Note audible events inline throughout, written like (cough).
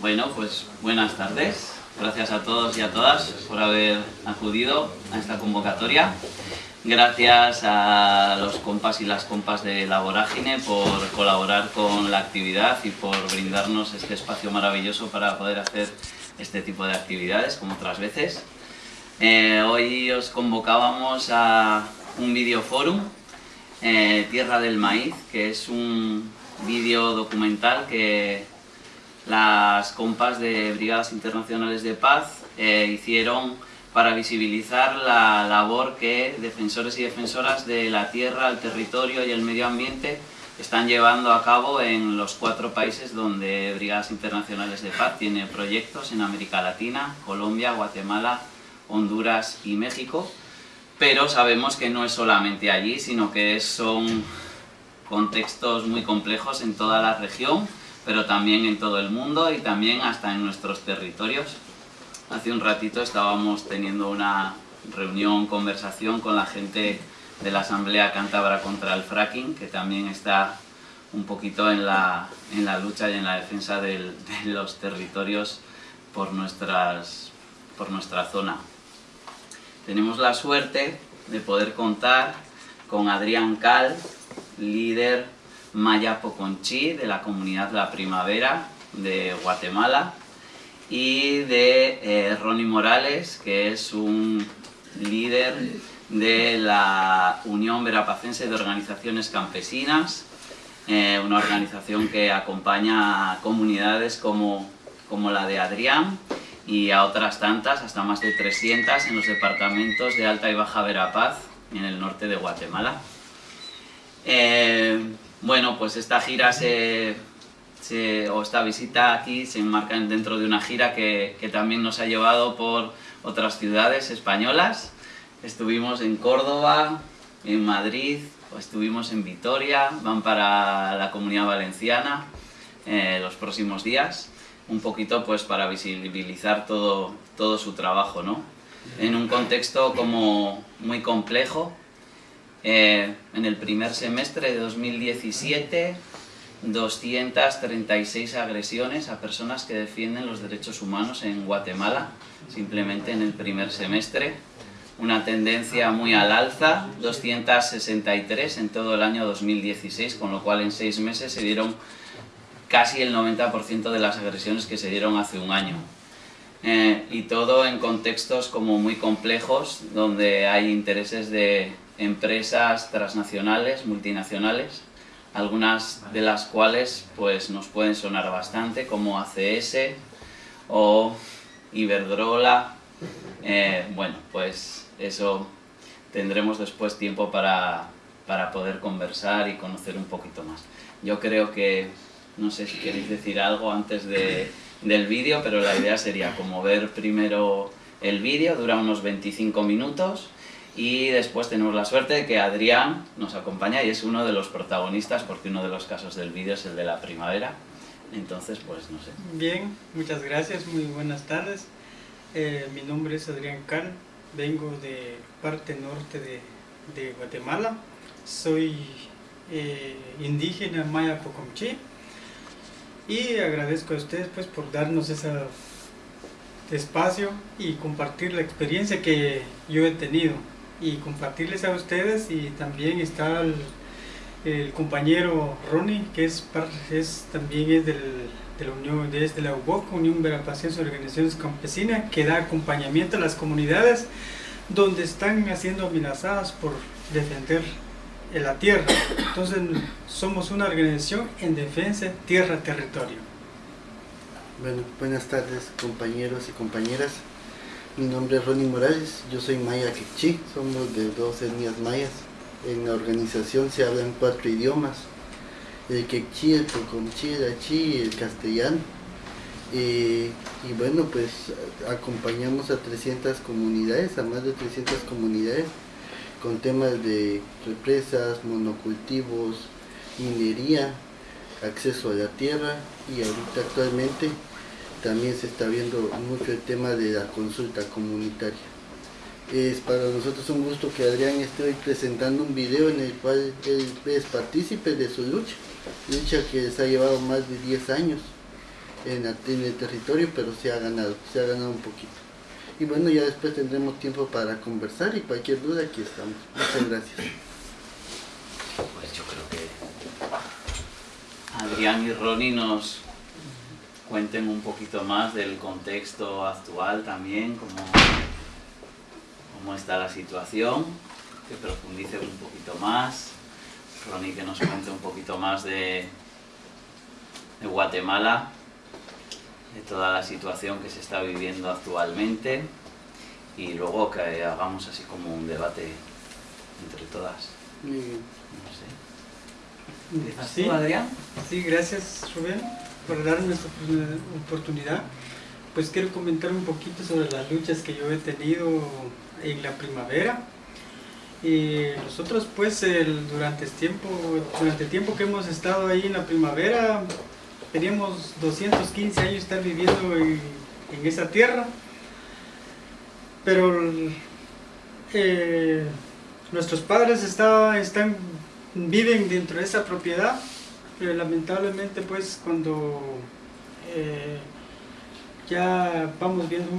Bueno, pues buenas tardes. Gracias a todos y a todas por haber acudido a esta convocatoria. Gracias a los compas y las compas de La Vorágine por colaborar con la actividad y por brindarnos este espacio maravilloso para poder hacer este tipo de actividades como otras veces. Eh, hoy os convocábamos a un videoforum, eh, Tierra del Maíz, que es un vídeo documental que las compas de Brigadas Internacionales de Paz eh, hicieron para visibilizar la labor que defensores y defensoras de la tierra, el territorio y el medio ambiente están llevando a cabo en los cuatro países donde Brigadas Internacionales de Paz tiene proyectos en América Latina, Colombia, Guatemala, Honduras y México, pero sabemos que no es solamente allí, sino que son contextos muy complejos en toda la región, pero también en todo el mundo y también hasta en nuestros territorios. Hace un ratito estábamos teniendo una reunión, conversación con la gente de la Asamblea Cántabra contra el Fracking, que también está un poquito en la, en la lucha y en la defensa de los territorios por, nuestras, por nuestra zona. Tenemos la suerte de poder contar con Adrián Cal, líder Maya Poconchi de la comunidad La Primavera de Guatemala y de eh, Ronnie Morales, que es un líder de la Unión Verapacense de Organizaciones Campesinas, eh, una organización que acompaña a comunidades como, como la de Adrián y a otras tantas, hasta más de 300 en los departamentos de Alta y Baja Verapaz, en el norte de Guatemala. Eh, bueno, pues esta gira se, o esta visita aquí se enmarca dentro de una gira que, también nos ha llevado por otras ciudades españolas. Estuvimos en Córdoba, en Madrid, estuvimos en Vitoria, van para la Comunidad Valenciana eh, los próximos días, un poquito pues para visibilizar todo, todo su trabajo, ¿no? En un contexto como muy complejo, eh, en el primer semestre de 2017, 236 agresiones a personas que defienden los derechos humanos en Guatemala, simplemente en el primer semestre. Una tendencia muy al alza, 263 en todo el año 2016, con lo cual en seis meses se dieron casi el 90% de las agresiones que se dieron hace un año. Eh, y todo en contextos como muy complejos, donde hay intereses de empresas transnacionales, multinacionales, algunas de las cuales pues, nos pueden sonar bastante, como ACS o Iberdrola. Eh, bueno, pues eso tendremos después tiempo para, para poder conversar y conocer un poquito más. Yo creo que, no sé si queréis decir algo antes de, del vídeo, pero la idea sería como ver primero el vídeo, dura unos 25 minutos, y después tenemos la suerte de que Adrián nos acompaña y es uno de los protagonistas porque uno de los casos del vídeo es el de la primavera. Entonces, pues no sé. Bien, muchas gracias, muy buenas tardes. Eh, mi nombre es Adrián Can, vengo de parte norte de, Guatemala. Soy eh, indígena maya Pocomchi y agradezco a ustedes pues por darnos ese espacio y compartir la experiencia que yo he tenido y compartirles a ustedes y también está el, compañero Ronnie que es, también es del, de la Unión desde la UBOC, Unión Verapacense de Organizaciones Campesinas que da acompañamiento a las comunidades donde están siendo amenazadas por defender la tierra. Entonces somos una organización en defensa tierra-territorio. Bueno, buenas tardes compañeros y compañeras. Mi nombre es Ronnie Morales, yo soy maya quechí, somos de dos etnias mayas. En la organización se hablan cuatro idiomas, el quechí, el pocomchí, el achí y el castellano. y bueno, pues acompañamos a 300 comunidades, a más de 300 comunidades, con temas de represas, monocultivos, minería, acceso a la tierra y ahorita actualmente también se está viendo mucho el tema de la consulta comunitaria. Es para nosotros un gusto que Adrián esté hoy presentando un video en el cual él es partícipe de su lucha, lucha que les ha llevado más de 10 años en, el territorio, pero se ha ganado, se ha ganado un poquito. Y bueno, ya después tendremos tiempo para conversar y cualquier duda aquí estamos. Muchas gracias. Pues yo creo que Adrián y Ronnie nos cuenten un poquito más del contexto actual también, cómo, cómo está la situación, que profundice un poquito más. Ronnie que nos cuente un poquito más de, de Guatemala, de toda la situación que se está viviendo actualmente y luego que hagamos así como un debate entre todas. No sé. Adrián? Sí, gracias Rubén por darme esta oportunidad. Pues quiero comentar un poquito sobre las luchas que yo he tenido en la primavera. Y nosotros pues durante, el tiempo, durante el tiempo que hemos estado ahí en la primavera, teníamos 215 años estar viviendo en, esa tierra, pero eh, nuestros padres están, viven dentro de esa propiedad, pero lamentablemente pues cuando eh, ya vamos viendo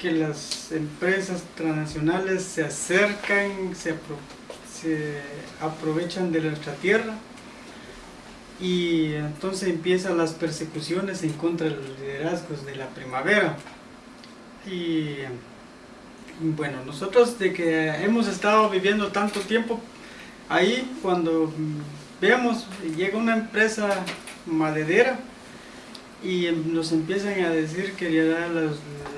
que las empresas transnacionales se acercan, se, se aprovechan de nuestra tierra, y entonces empiezan las persecuciones en contra de los liderazgos de la primavera. Y bueno, nosotros de que hemos estado viviendo tanto tiempo ahí, cuando veamos, llega una empresa maderera y nos empiezan a decir que ya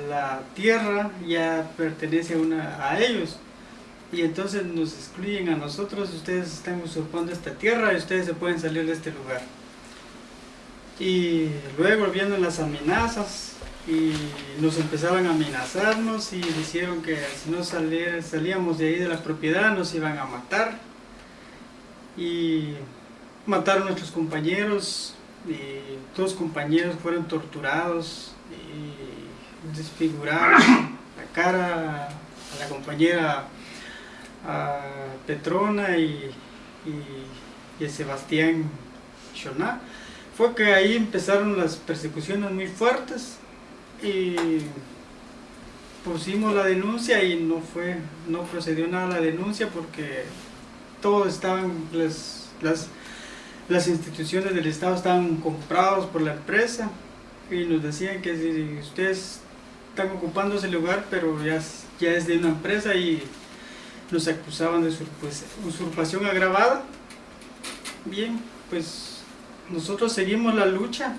la, tierra ya pertenece a, una, a ellos y entonces nos excluyen a nosotros, ustedes están usurpando esta tierra y ustedes se pueden salir de este lugar. Y luego viendo las amenazas y nos empezaban a amenazarnos y dijeron que si no salíamos de ahí de la propiedad nos iban a matar y mataron a nuestros compañeros y dos compañeros fueron torturados y desfigurados la cara a la compañera Petrona y, y, a Sebastián Choná, fue que ahí empezaron las persecuciones muy fuertes y pusimos la denuncia y no fue, no procedió nada la denuncia porque todos estaban, las, las, instituciones del Estado estaban comprados por la empresa y nos decían que si ustedes están ocupando ese lugar pero ya, ya es de una empresa y nos acusaban de pues, usurpación agravada. Bien, pues nosotros seguimos la lucha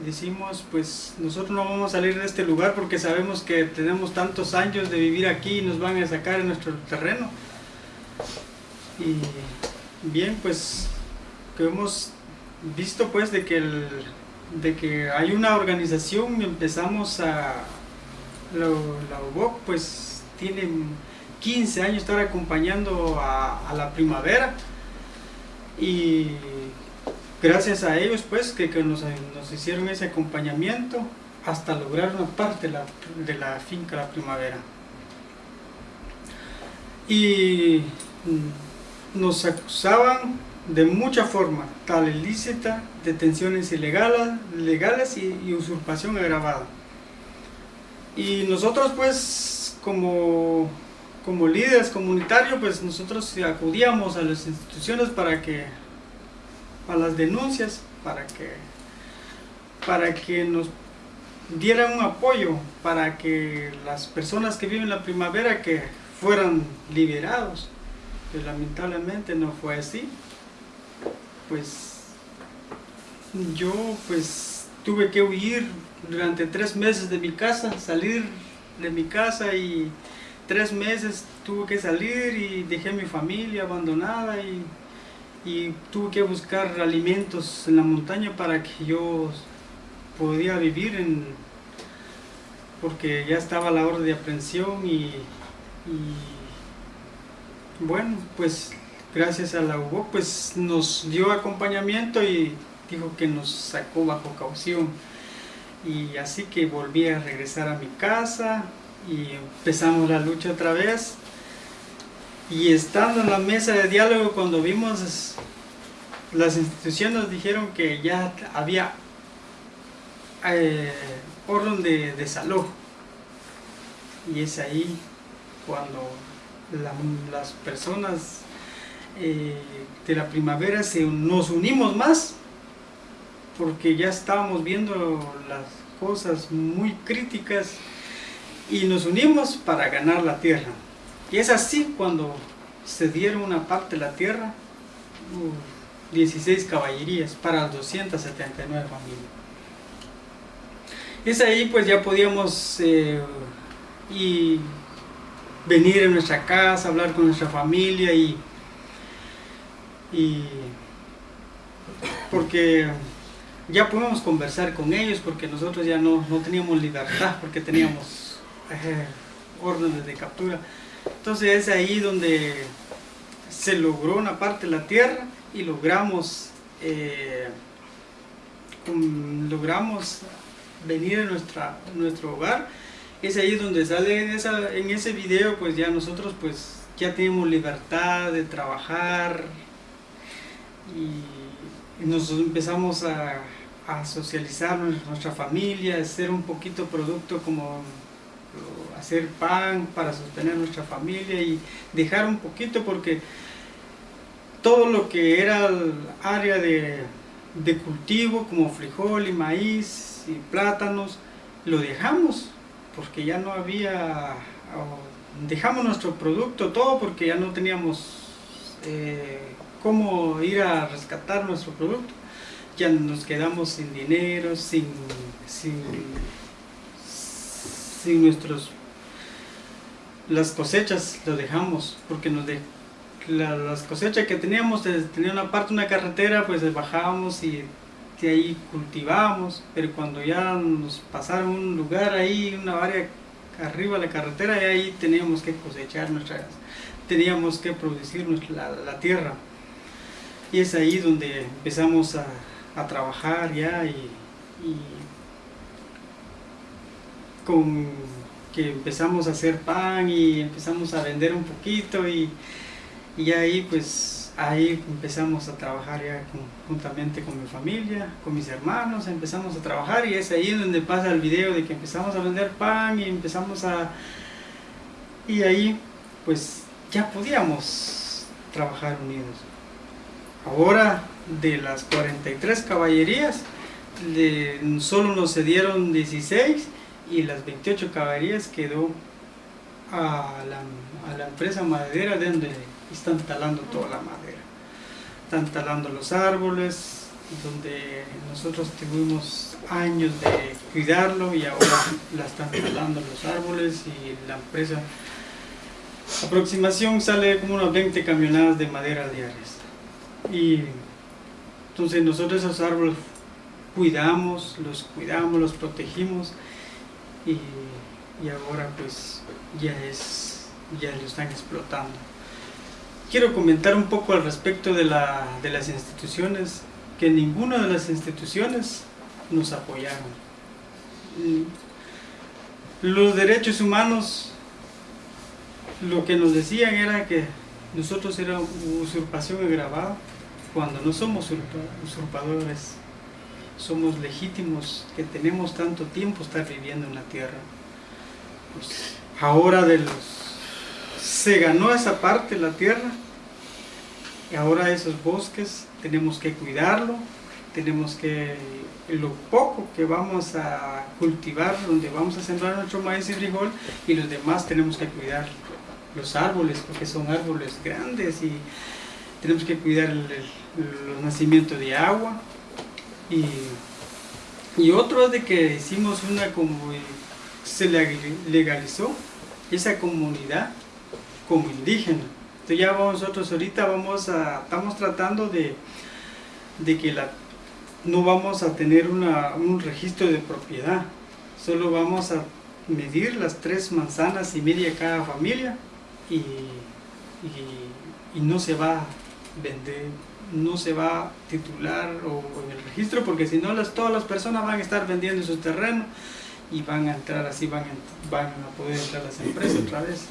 y decimos, pues nosotros no vamos a salir de este lugar porque sabemos que tenemos tantos años de vivir aquí y nos van a sacar en nuestro terreno. Y bien, pues que hemos visto pues de que, de que hay una organización, empezamos a, la, UBOC pues tiene 15 años estar acompañando a, la primavera y gracias a ellos pues que, nos, hicieron ese acompañamiento hasta lograr una parte de la, de la finca La Primavera. Y nos acusaban de mucha forma, tal ilícita, detenciones ilegales legales y, y usurpación agravada. Y nosotros pues como como líderes comunitarios, pues nosotros acudíamos a las instituciones para que, a las denuncias, para que, para que nos dieran un apoyo, para que las personas que viven la primavera que fueran liberados. Lamentablemente no fue así. Pues yo pues tuve que huir durante tres meses de mi casa, salir de mi casa y tres meses tuve que salir y dejé mi familia abandonada y, tuve que buscar alimentos en la montaña para que yo podía vivir en porque ya estaba la orden de aprehensión y, bueno pues gracias a la UBO pues nos dio acompañamiento y dijo que nos sacó bajo caución y así que volví a regresar a mi casa y empezamos la lucha otra vez. Y estando en la mesa de diálogo, cuando vimos, las instituciones nos dijeron que ya había eh, orden de desalojo. Y es ahí cuando las personas eh, de la primavera se, nos unimos más porque ya estábamos viendo las cosas muy críticas y nos unimos para ganar la tierra. Y es así cuando se dieron una parte de la tierra, 16 caballerías para 279 familias. Es ahí pues ya podíamos eh, y venir a nuestra casa, hablar con nuestra familia y, y porque ya podíamos conversar con ellos porque nosotros ya no, no teníamos libertad porque teníamos eh, órdenes de captura. Entonces es ahí donde se logró una parte de la tierra y logramos eh, logramos venir a nuestra, nuestro hogar. Es ahí donde sale en, ese video, pues ya nosotros pues ya tenemos libertad de trabajar y nos empezamos a, a socializar nuestra familia, hacer un poquito producto como hacer pan para sostener nuestra familia y dejar un poquito porque todo lo que era el área de cultivo como frijol y maíz y plátanos lo dejamos porque ya no había dejamos nuestro producto todo porque ya no teníamos eh, cómo ir a rescatar nuestro producto. Ya nos quedamos sin dinero, sin, sin, nuestros las cosechas lo dejamos porque nos de, las cosechas que teníamos tenía una parte una carretera pues bajábamos y ahí cultivábamos pero cuando ya nos pasaron un lugar ahí una área arriba de la carretera y ahí teníamos que cosechar nuestras teníamos que producir la tierra. Y es ahí donde empezamos a trabajar ya y, con que empezamos a hacer pan y empezamos a vender un poquito y, y ahí pues ahí empezamos a trabajar ya juntamente con mi familia, con mis hermanos, empezamos a trabajar y es ahí donde pasa el video de que empezamos a vender pan y empezamos a... y ahí pues ya podíamos trabajar unidos. Ahora de las 43 caballerías, solo nos cedieron 16 y las 28 caballerías quedó a la, a la empresa maderera de donde están talando toda la madera. Están talando los árboles, donde nosotros tuvimos años de cuidarlo y ahora la están talando los árboles y la empresa aproximación sale como unas 20 camionadas de madera diarias y entonces nosotros esos árboles cuidamos, los cuidamos, los protegimos y, ahora pues ya es, ya lo están explotando. Quiero comentar un poco al respecto de, la, de las instituciones, que ninguna de las instituciones nos apoyaron. Los derechos humanos lo que nos decían era que nosotros era usurpación agravada cuando no somos usurpadores, somos legítimos, que tenemos tanto tiempo estar viviendo en la tierra. Pues ahora de los, se ganó esa parte la tierra, y ahora esos bosques tenemos que cuidarlo, tenemos que, lo poco que vamos a cultivar, donde vamos a sembrar nuestro maíz y frijol, y los demás tenemos que cuidar los árboles, porque son árboles grandes y tenemos que cuidar el, los nacimientos de agua. Y, y otro es de que hicimos una como se legalizó esa comunidad como indígena entonces ya nosotros ahorita vamos a estamos tratando de, de que la, no vamos a tener una, un registro de propiedad solo vamos a medir las tres manzanas y media cada familia y, y, no se va a vender no se va a titular o, en el registro porque si no las, todas las personas van a estar vendiendo su terreno y van a entrar así, van a, van a poder entrar las empresas otra vez.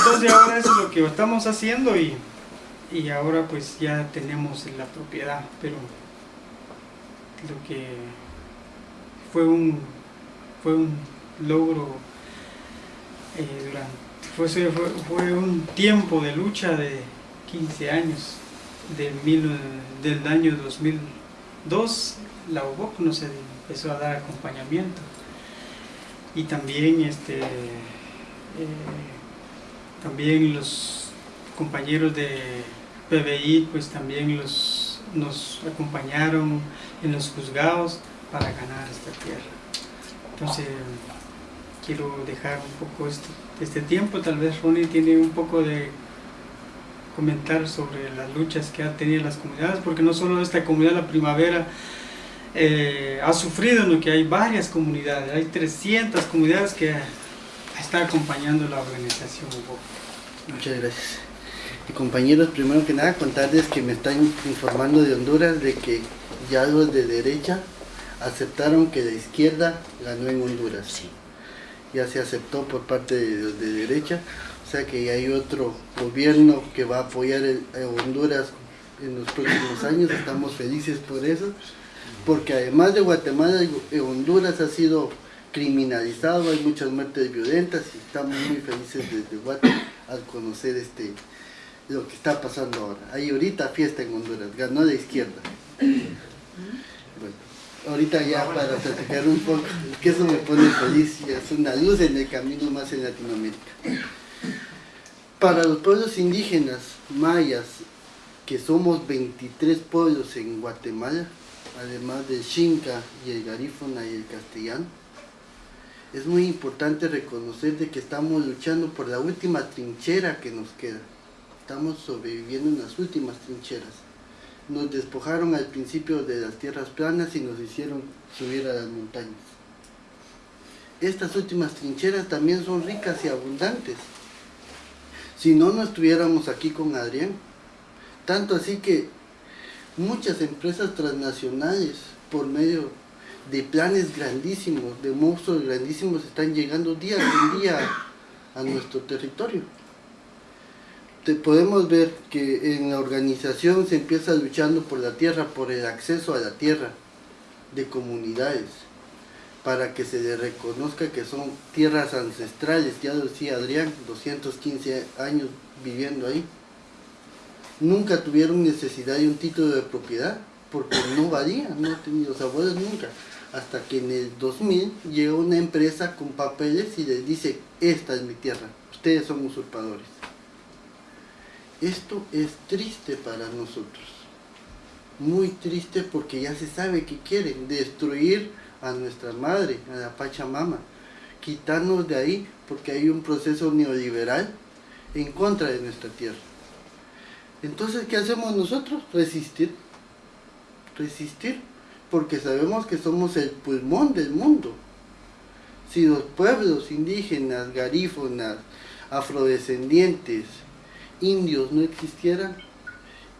Entonces ahora es lo que estamos haciendo y, y ahora pues ya tenemos la propiedad, pero lo que fue un, fue un logro eh, durante, fue, fue, un tiempo de lucha de 15 años, de mil, del año 2002, la UBOC nos empezó a dar acompañamiento. Y también este eh, también los compañeros de PBI pues también los, nos acompañaron en los juzgados para ganar esta tierra. Entonces quiero dejar un poco este, este tiempo, tal vez Ronnie tiene un poco de comentar sobre las luchas que ha tenido las comunidades, porque no solo esta comunidad La Primavera eh, ha sufrido, sino que hay varias comunidades, hay 300 comunidades que está acompañando la organización Muchas gracias. Y compañeros, primero que nada contarles que me están informando de Honduras de que ya los de derecha aceptaron que la izquierda ganó en Honduras. Sí. Ya se aceptó por parte de los de derecha, o sea que ya hay otro gobierno que va a apoyar a Honduras en los próximos años, estamos felices por eso, porque además de Guatemala, Honduras ha sido criminalizado, hay muchas muertes violentas y estamos muy felices desde Guatemala al conocer este lo que está pasando ahora. Hay ahorita fiesta en Honduras, ganó la izquierda. Bueno, ahorita ya para platicar un poco, que eso me pone feliz y es una luz en el camino más en Latinoamérica. Para los pueblos indígenas mayas, que somos 23 pueblos en Guatemala, además del Xinca y el Garífona y el Castellano, es muy importante reconocer de que estamos luchando por la última trinchera que nos queda. Estamos sobreviviendo en las últimas trincheras. Nos despojaron al principio de las tierras planas y nos hicieron subir a las montañas. Estas últimas trincheras también son ricas y abundantes. Si no, no estuviéramos aquí con Adrián. Tanto así que muchas empresas transnacionales, por medio de planes grandísimos, de monstruos grandísimos están llegando día con día a nuestro territorio. Te podemos ver que en la organización se empieza luchando por la tierra, por el acceso a la tierra de comunidades, para que se le reconozca que son tierras ancestrales, ya decía Adrián, 215 años viviendo ahí. Nunca tuvieron necesidad de un título de propiedad, porque no valía, no tenían los abuelos nunca hasta que en el 2000 llegó una empresa con papeles y les dice, esta es mi tierra, ustedes son usurpadores. Esto es triste para nosotros, muy triste porque ya se sabe que quieren destruir a nuestra madre, a la Pachamama, quitarnos de ahí porque hay un proceso neoliberal en contra de nuestra tierra. Entonces, ¿qué hacemos nosotros? Resistir. Resistir porque sabemos que somos el pulmón del mundo. Si los pueblos indígenas, garífonas, afrodescendientes, indios no existieran,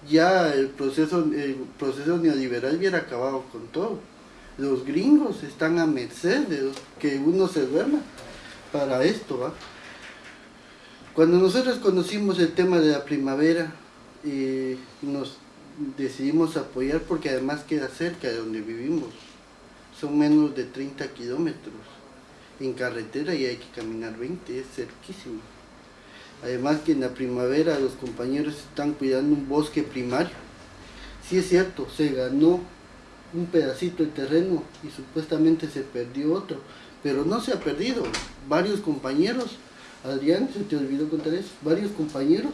ya el proceso, el proceso neoliberal hubiera acabado con todo. Los gringos están a merced de que uno se duerma para esto. Cuando nosotros conocimos el tema de la primavera, eh, nos decidimos apoyar porque además queda cerca de donde vivimos. Son menos de 30 kilómetros en carretera y hay que caminar 20, es cerquísimo. Además que en la primavera los compañeros están cuidando un bosque primario. Sí es cierto, se ganó un pedacito de terreno y supuestamente se perdió otro, pero no se ha perdido. Varios compañeros, Adrián, se te olvidó contar eso, varios compañeros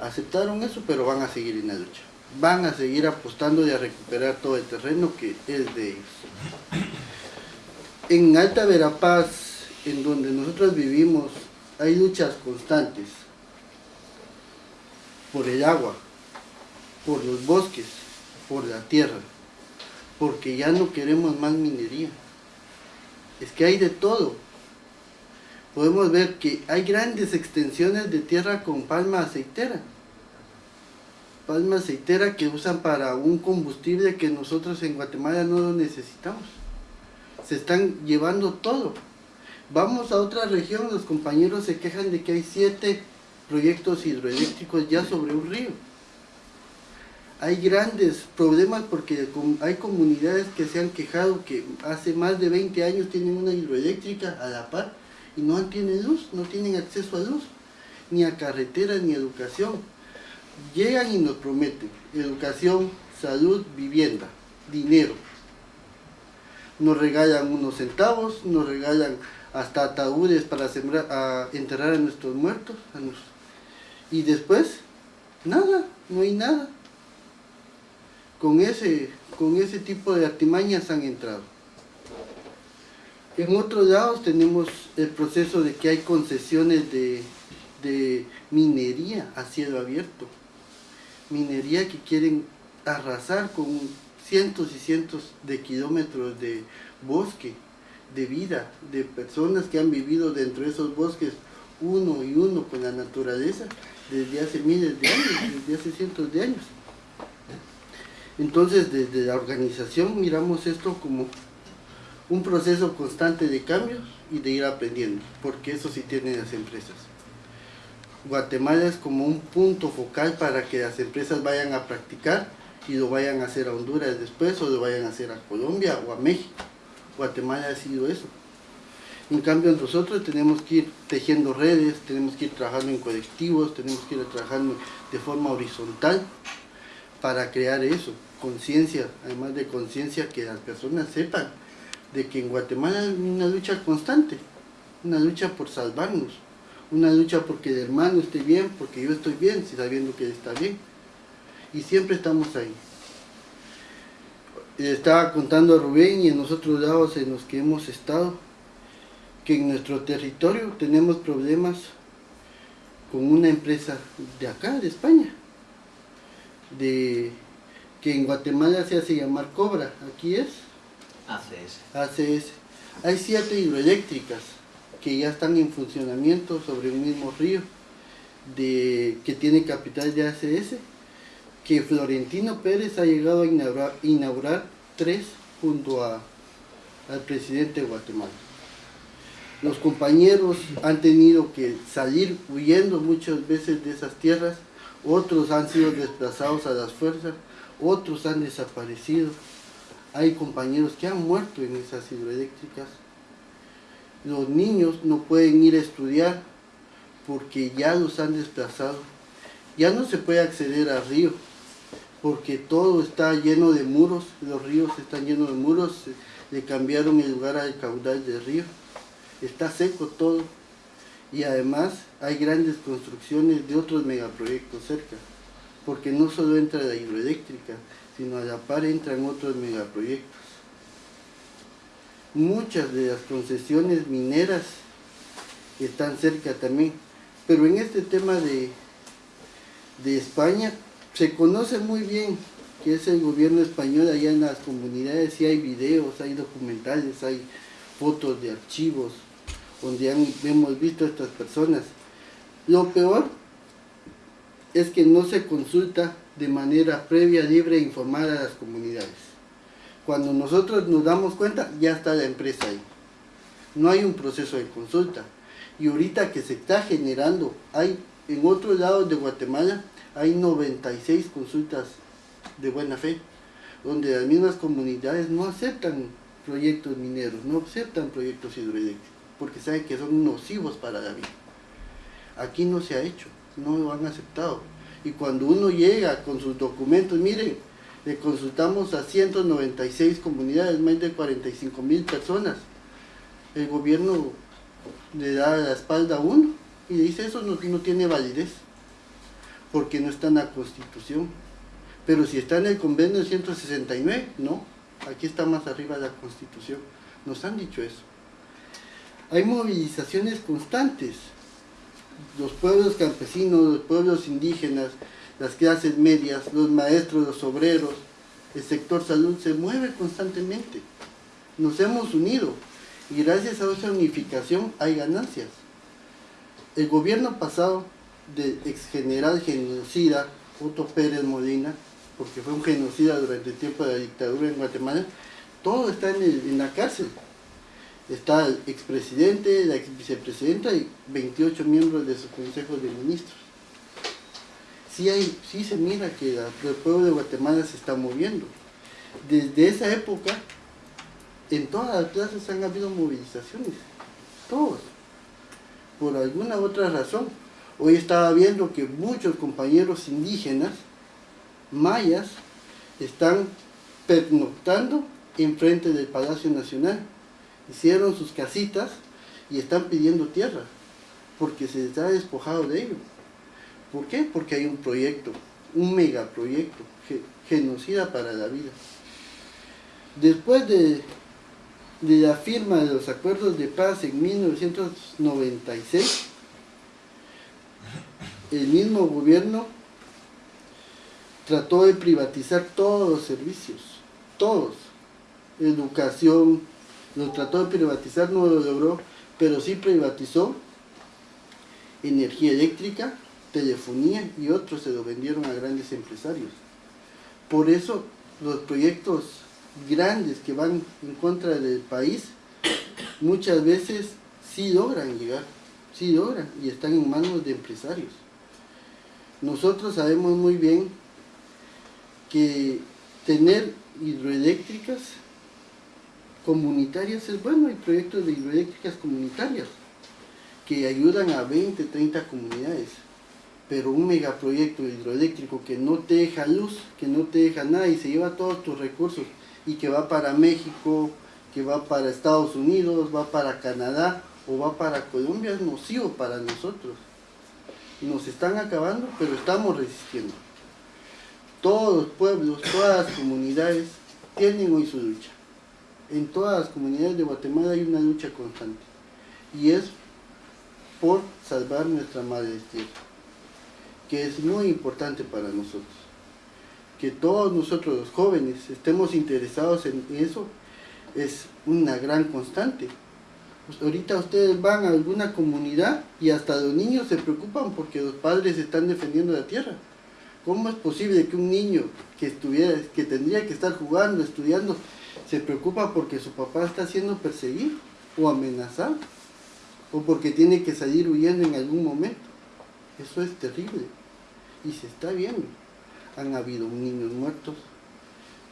aceptaron eso, pero van a seguir en la lucha van a seguir apostando y a recuperar todo el terreno que es de ellos. En Alta Verapaz, en donde nosotros vivimos, hay luchas constantes por el agua, por los bosques, por la tierra, porque ya no queremos más minería. Es que hay de todo. Podemos ver que hay grandes extensiones de tierra con palma aceitera palma aceitera que usan para un combustible que nosotros en Guatemala no lo necesitamos. Se están llevando todo. Vamos a otra región, los compañeros se quejan de que hay siete proyectos hidroeléctricos ya sobre un río. hay grandes problemas porque hay comunidades que se han quejado que hace más de 20 años tienen una hidroeléctrica a la par y no tienen luz, no tienen acceso a luz, ni a carreteras ni a educación. Llegan y nos prometen educación, salud, vivienda, dinero. Nos regalan unos centavos, nos regalan hasta ataúdes para sembrar, a enterrar a nuestros muertos. y después, nada, no hay nada. Con ese, con ese tipo de artimañas han entrado. En otros lados tenemos el proceso de que hay concesiones de, de minería a cielo abierto. Minería que quieren arrasar con cientos y cientos de kilómetros de bosque, de vida, de personas que han vivido dentro de esos bosques uno y uno con la naturaleza desde hace miles de años, desde hace cientos de años. Entonces desde la organización miramos esto como un proceso constante de cambios y de ir aprendiendo, porque eso sí tienen las empresas. Guatemala es como un punto focal para que las empresas vayan a practicar y lo vayan a hacer a Honduras después o lo vayan a hacer a Colombia o a México. Guatemala ha sido eso. En cambio nosotros tenemos que ir tejiendo redes, tenemos que ir trabajando en colectivos, tenemos que ir trabajando de forma horizontal para crear eso, conciencia, además de conciencia que las personas sepan de que en Guatemala hay una lucha constante, una lucha por salvarnos, una lucha porque el hermano esté bien, porque yo estoy bien, sabiendo que él está bien. Y siempre estamos ahí estaba contando a Rubén y en los otros lados en los que hemos estado, que en nuestro territorio tenemos problemas con una empresa de acá, de España, de que en Guatemala se hace llamar Cobra, aquí es ACS. ACS. Hay siete hidroeléctricas que ya están en funcionamiento sobre un mismo río, de, que tiene capital de ACS, que Florentino Pérez ha llegado a inaugurar, tres junto a, al presidente de Guatemala. Los compañeros han tenido que salir huyendo muchas veces de esas tierras, otros han sido desplazados a las fuerzas, otros han desaparecido. Hay compañeros que han muerto en esas hidroeléctricas. Los niños no pueden ir a estudiar porque ya los han desplazado. Ya no se puede acceder al río porque todo está lleno de muros, los ríos están llenos de muros, le cambiaron el lugar al caudal del río, está seco todo y además hay grandes construcciones de otros megaproyectos cerca, porque no solo entra la hidroeléctrica, sino a la par entran otros megaproyectos. Muchas de las concesiones mineras están cerca también, pero en este tema de, de España se conoce muy bien que es el gobierno español allá en las comunidades, y hay videos, hay documentales, hay fotos de archivos donde hemos visto a estas personas. Lo peor es que no se consulta de manera previa, libre e informada a las comunidades. Cuando nosotros nos damos cuenta, ya está la empresa ahí. No hay un proceso de consulta. Y ahorita que se está generando, hay en otros lados de Guatemala, hay 96 consultas de buena fe, donde las mismas comunidades no aceptan proyectos mineros, no aceptan proyectos hidroeléctricos, porque saben que son nocivos para la vida. Aquí no se ha hecho, no lo han aceptado. Y cuando uno llega con sus documentos, miren, le consultamos a 196 comunidades, más de 45 mil personas. El gobierno le da la espalda a uno y dice eso no, no tiene validez porque no está en la Constitución. Pero si está en el convenio 169, no, aquí está más arriba la Constitución. Nos han dicho eso. Hay movilizaciones constantes. Los pueblos campesinos, los pueblos indígenas, las clases medias, los maestros, los obreros, el sector salud se mueve constantemente. Nos hemos unido y gracias a esa unificación hay ganancias. El gobierno pasado del ex general genocida Otto Pérez Molina, porque fue un genocida durante el tiempo de la dictadura en Guatemala, todo está en, la cárcel. Está el expresidente, la ex vicepresidenta y 28 miembros de su consejo de ministros. Sí, hay, sí se mira que el pueblo de Guatemala se está moviendo. Desde esa época, en todas las plazas han habido movilizaciones, todos, por alguna otra razón. Hoy estaba viendo que muchos compañeros indígenas, mayas, están pernoctando enfrente del Palacio Nacional. Hicieron sus casitas y están pidiendo tierra, porque se les ha despojado de ello. ¿Por qué? Porque hay un proyecto, un megaproyecto, genocida para la vida. Después de, de la firma de los acuerdos de paz en 1996, el mismo gobierno trató de privatizar todos los servicios, todos, educación, lo trató de privatizar, no lo logró, pero sí privatizó energía eléctrica, telefonía y otros se lo vendieron a grandes empresarios. Por eso los proyectos grandes que van en contra del país muchas veces sí logran llegar, sí logran y están en manos de empresarios. Nosotros sabemos muy bien que tener hidroeléctricas comunitarias es bueno, hay proyectos de hidroeléctricas comunitarias que ayudan a 20, 30 comunidades pero un megaproyecto hidroeléctrico que no te deja luz, que no te deja nada y se lleva todos tus recursos y que va para México, que va para Estados Unidos, va para Canadá o va para Colombia es nocivo para nosotros. Nos están acabando, pero estamos resistiendo. Todos los pueblos, todas las comunidades tienen hoy su lucha. En todas las comunidades de Guatemala hay una lucha constante y es por salvar nuestra madre tierra que es muy importante para nosotros. Que todos nosotros los jóvenes estemos interesados en eso es una gran constante. Pues ahorita ustedes van a alguna comunidad y hasta los niños se preocupan porque los padres están defendiendo la tierra. ¿Cómo es posible que un niño que, estuviera, que tendría que estar jugando, estudiando, se preocupa porque su papá está siendo perseguido o amenazado? O porque tiene que salir huyendo en algún momento. Eso es terrible y se está viendo. Han habido niños muertos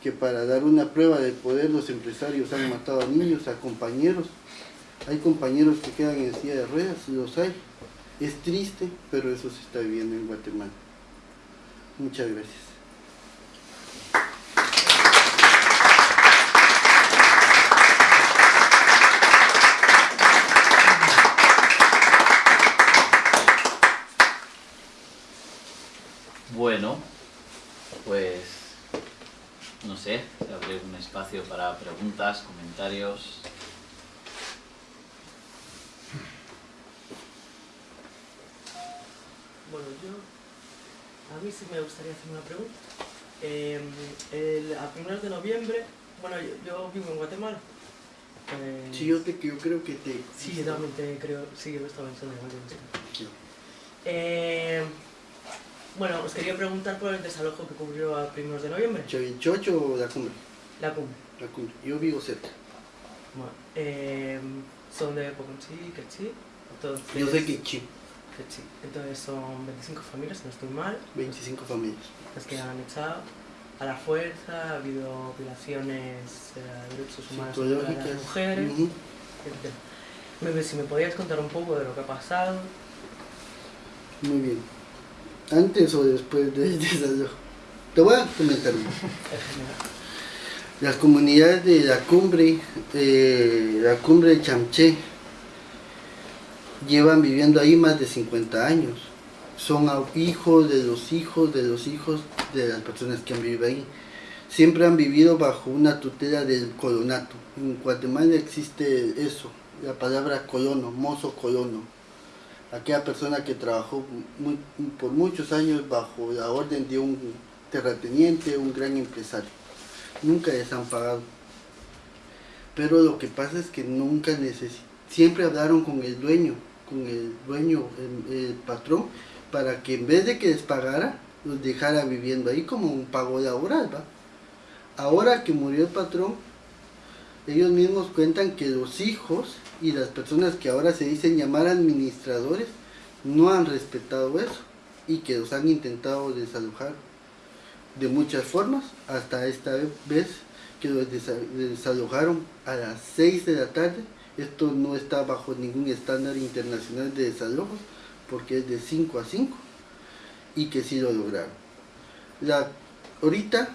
que para dar una prueba de poder los empresarios han matado a niños, a compañeros. Hay compañeros que quedan en silla de ruedas, los hay. Es triste, pero eso se está viviendo en Guatemala. Muchas gracias. Bueno, pues no sé, se abre un espacio para preguntas, comentarios. Bueno, yo, a mí sí me gustaría hacer una pregunta. Eh, a primeros de noviembre, bueno, yo, vivo en Guatemala. Pues, sí, yo, te, yo creo que te... Sí, también te creo, sí, yo estaba en Guatemala. Eh, bueno, os quería preguntar por el desalojo que ocurrió a primeros de noviembre. ¿Chocho o la cumbre? La cumbre. La cumbre. Yo vivo cerca. Bueno, eh, son de Poconchi, Quechi. Entonces, Yo sé Quechi. Quechi. Entonces son 25 familias, no estoy mal. 25 familias. Las que han echado a la fuerza, ha habido violaciones de derechos humanos de las mujeres. Uh Si me podías contar un poco de lo que ha pasado. Muy bien antes o después de (laughs) desalojo. Te voy a comentar. Las comunidades de la cumbre, la cumbre de Chamché, llevan viviendo ahí más de 50 años. Son hijos de los hijos de los hijos de las personas que han vivido ahí. Siempre han vivido bajo una tutela del colonato. En Guatemala existe eso, la palabra colono, mozo colono aquella persona que trabajó por muchos años bajo la orden de un terrateniente, un gran empresario. Nunca les han pagado. Pero lo que pasa es que nunca necesitaron, siempre hablaron con el dueño, con el dueño, el, patrón, para que en vez de que les pagara, los dejara viviendo ahí como un pago laboral, ¿va? Ahora que murió el patrón, ellos mismos cuentan que los hijos y las personas que ahora se dicen llamar administradores no han respetado eso. y que los han intentado desalojar de muchas formas, hasta esta vez que los desalojaron a las 6 de la tarde. Esto no está bajo ningún estándar internacional de desalojos, porque es de 5 a 5, y que sí lo lograron. La, ahorita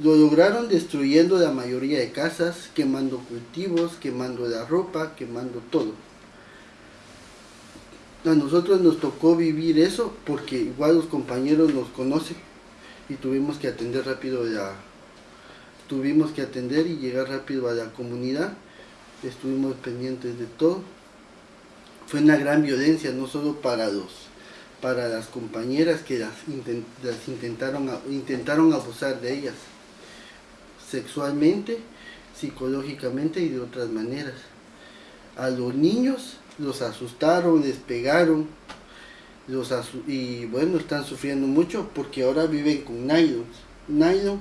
lo lograron destruyendo la mayoría de casas, quemando cultivos, quemando la ropa, quemando todo. A nosotros nos tocó vivir eso porque igual los compañeros nos conocen y tuvimos que atender rápido la tuvimos que atender y llegar rápido a la comunidad. Estuvimos pendientes de todo. Fue una gran violencia no solo para los para las compañeras que las, intentaron intentaron abusar de ellas sexualmente psicológicamente y de otras maneras a los niños los asustaron les pegaron los y bueno, están sufriendo mucho porque ahora viven con nylon. Nylon,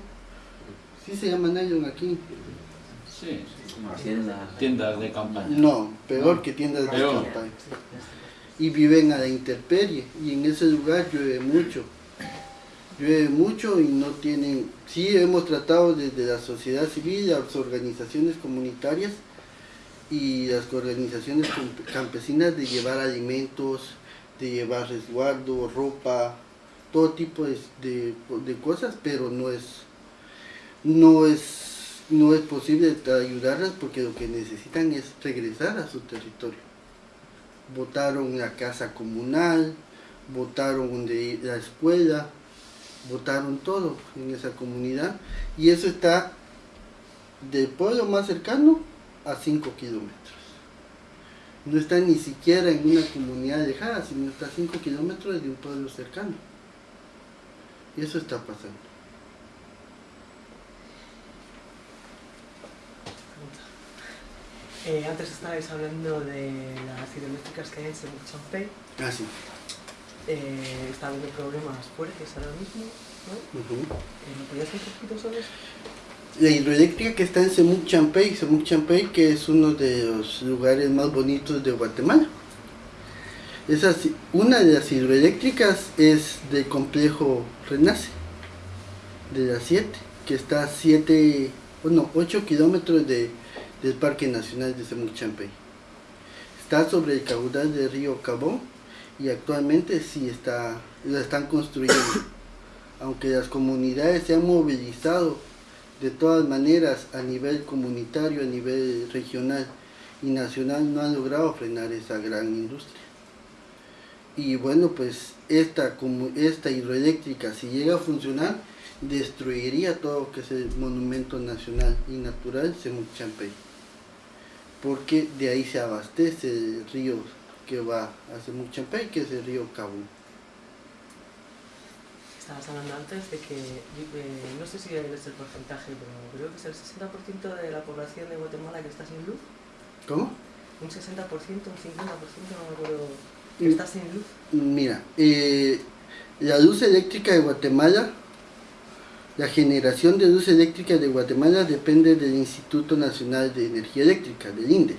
¿sí se llama nylon aquí? Sí, como tiendas. de campaña. No, peor que tiendas de campaña. Y viven a la intemperie y en ese lugar llueve mucho. Llueve mucho y no tienen... Sí, hemos tratado desde la sociedad civil, las organizaciones comunitarias y las organizaciones campesinas de llevar alimentos, de llevar resguardo, ropa, todo tipo de, de, cosas, pero no es, no es, no es posible ayudarlas porque lo que necesitan es regresar a su territorio. Votaron la casa comunal, votaron la escuela, votaron todo en esa comunidad y eso está del pueblo más cercano a 5 kilómetros no está ni siquiera en una comunidad lejana, sino está a 5 kilómetros de un pueblo cercano. Y eso está pasando. Eh, antes estabais hablando de las hidroeléctricas que hay en Champey. Ah, sí. Eh, está habiendo problemas fuertes ahora mismo, ¿no? Uh ¿Me podías decir un poquito sobre eso? la hidroeléctrica que está en Semuc Champey, Semuc Champey que es uno de los lugares más bonitos de Guatemala. Esa, una de las hidroeléctricas es del complejo Renace, de las 7, que está a 7, bueno, 8 kilómetros de, del Parque Nacional de Semuc Champey. Está sobre el caudal del río Cabón y actualmente sí está, la están construyendo. (coughs) Aunque las comunidades se han movilizado de todas maneras a nivel comunitario, a nivel regional y nacional no han logrado frenar esa gran industria. Y bueno, pues esta, como esta hidroeléctrica, si llega a funcionar, destruiría todo lo que es el monumento nacional y natural Semuc Champey. Porque de ahí se abastece el río que va a Semuc Champey, que es el río Cabo estabas hablando antes de que, eh, no sé si es el porcentaje, pero creo que es el 60% de la población de Guatemala que está sin luz. ¿Cómo? Un 60%, un 50%, no me acuerdo, que mm. está sin luz. Mira, eh, la luz eléctrica de Guatemala, la generación de luz eléctrica de Guatemala depende del Instituto Nacional de Energía Eléctrica, del INDE.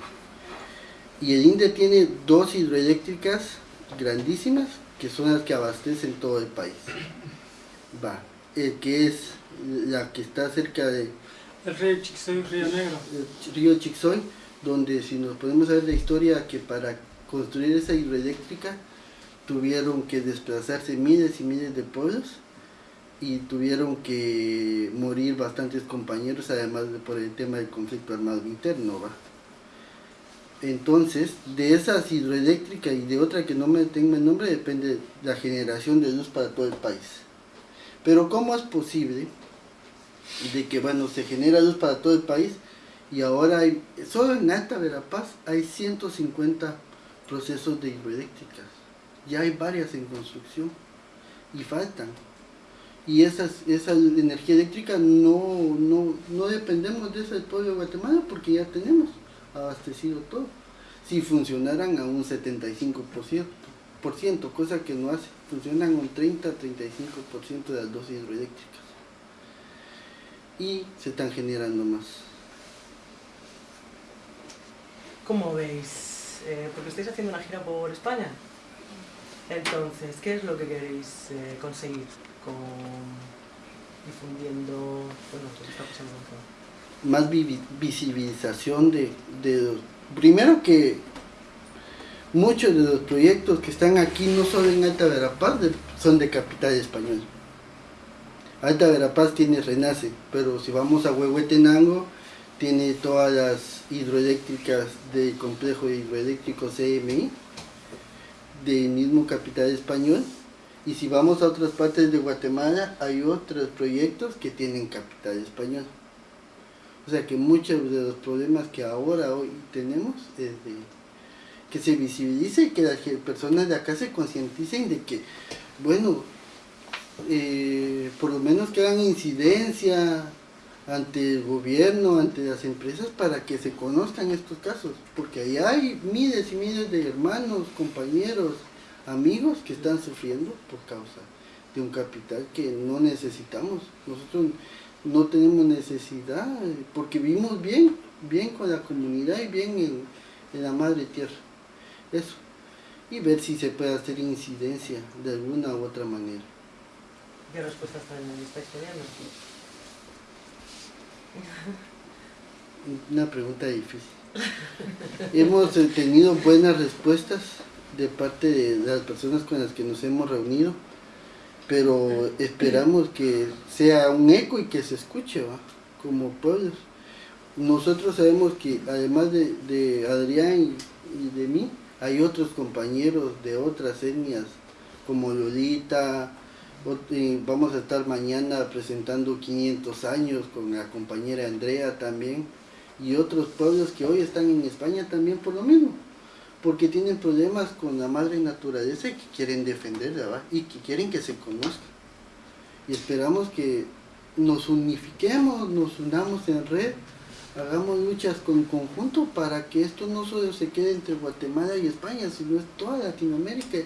Y el INDE tiene dos hidroeléctricas grandísimas que son las que abastecen todo el país va, el que es la que está cerca de... El río Chixoy, Río Negro. El río Chixoy, donde si nos podemos ver la historia que para construir esa hidroeléctrica tuvieron que desplazarse miles y miles de pueblos y tuvieron que morir bastantes compañeros, además de por el tema del conflicto armado interno, ¿va? Entonces, de esas hidroeléctricas y de otra que no me tengo el nombre, depende la generación de luz para todo el país. Pero ¿cómo es posible de que, bueno, se genera luz para todo el país y ahora hay, solo en Alta Verapaz hay 150 procesos de hidroeléctricas. Ya hay varias en construcción y faltan. Y esas, esa energía eléctrica no, no, no dependemos de eso del pueblo de Guatemala porque ya tenemos abastecido todo. Si funcionaran a un 75% por ciento, cosa que no hace. Funcionan un 30-35% de las dosis hidroeléctricas. Y se están generando más. ¿Cómo veis? Eh, porque estáis haciendo una gira por España. Entonces, ¿qué es lo que queréis eh, conseguir con difundiendo bueno, lo que está Más visibilización de, de... Primero que muchos de los proyectos que están aquí, no solo en Alta Verapaz, son de capital español. Alta Verapaz tiene Renace, pero si vamos a Huehuetenango, tiene todas las hidroeléctricas del complejo hidroeléctrico CMI, del mismo capital español. Y si vamos a otras partes de Guatemala, hay otros proyectos que tienen capital español. O sea que muchos de los problemas que ahora hoy tenemos es de que se visibilice y que las personas de acá se concienticen de que, bueno, eh, por lo menos que hagan incidencia ante el gobierno, ante las empresas, para que se conozcan estos casos, porque ahí hay miles y miles de hermanos, compañeros, amigos que están sufriendo por causa de un capital que no necesitamos. Nosotros no tenemos necesidad, porque vivimos bien, bien con la comunidad y bien en, en la madre tierra eso y ver si se puede hacer incidencia de alguna u otra manera. ¿Qué respuestas está estudiando? Una pregunta difícil. hemos tenido buenas respuestas de parte de las personas con las que nos hemos reunido, pero esperamos que sea un eco y que se escuche como pueblos. Nosotros sabemos que además de, de Adrián y de mí, hay otros compañeros de otras etnias, como Lolita, vamos a estar mañana presentando 500 años con la compañera Andrea también, y otros pueblos que hoy están en España también por lo mismo, porque tienen problemas con la madre naturaleza y que quieren defenderla, y que quieren que se conozca. Y esperamos que nos unifiquemos, nos unamos en red, hagamos luchas con conjunto para que esto no solo se quede entre Guatemala y España, sino es toda Latinoamérica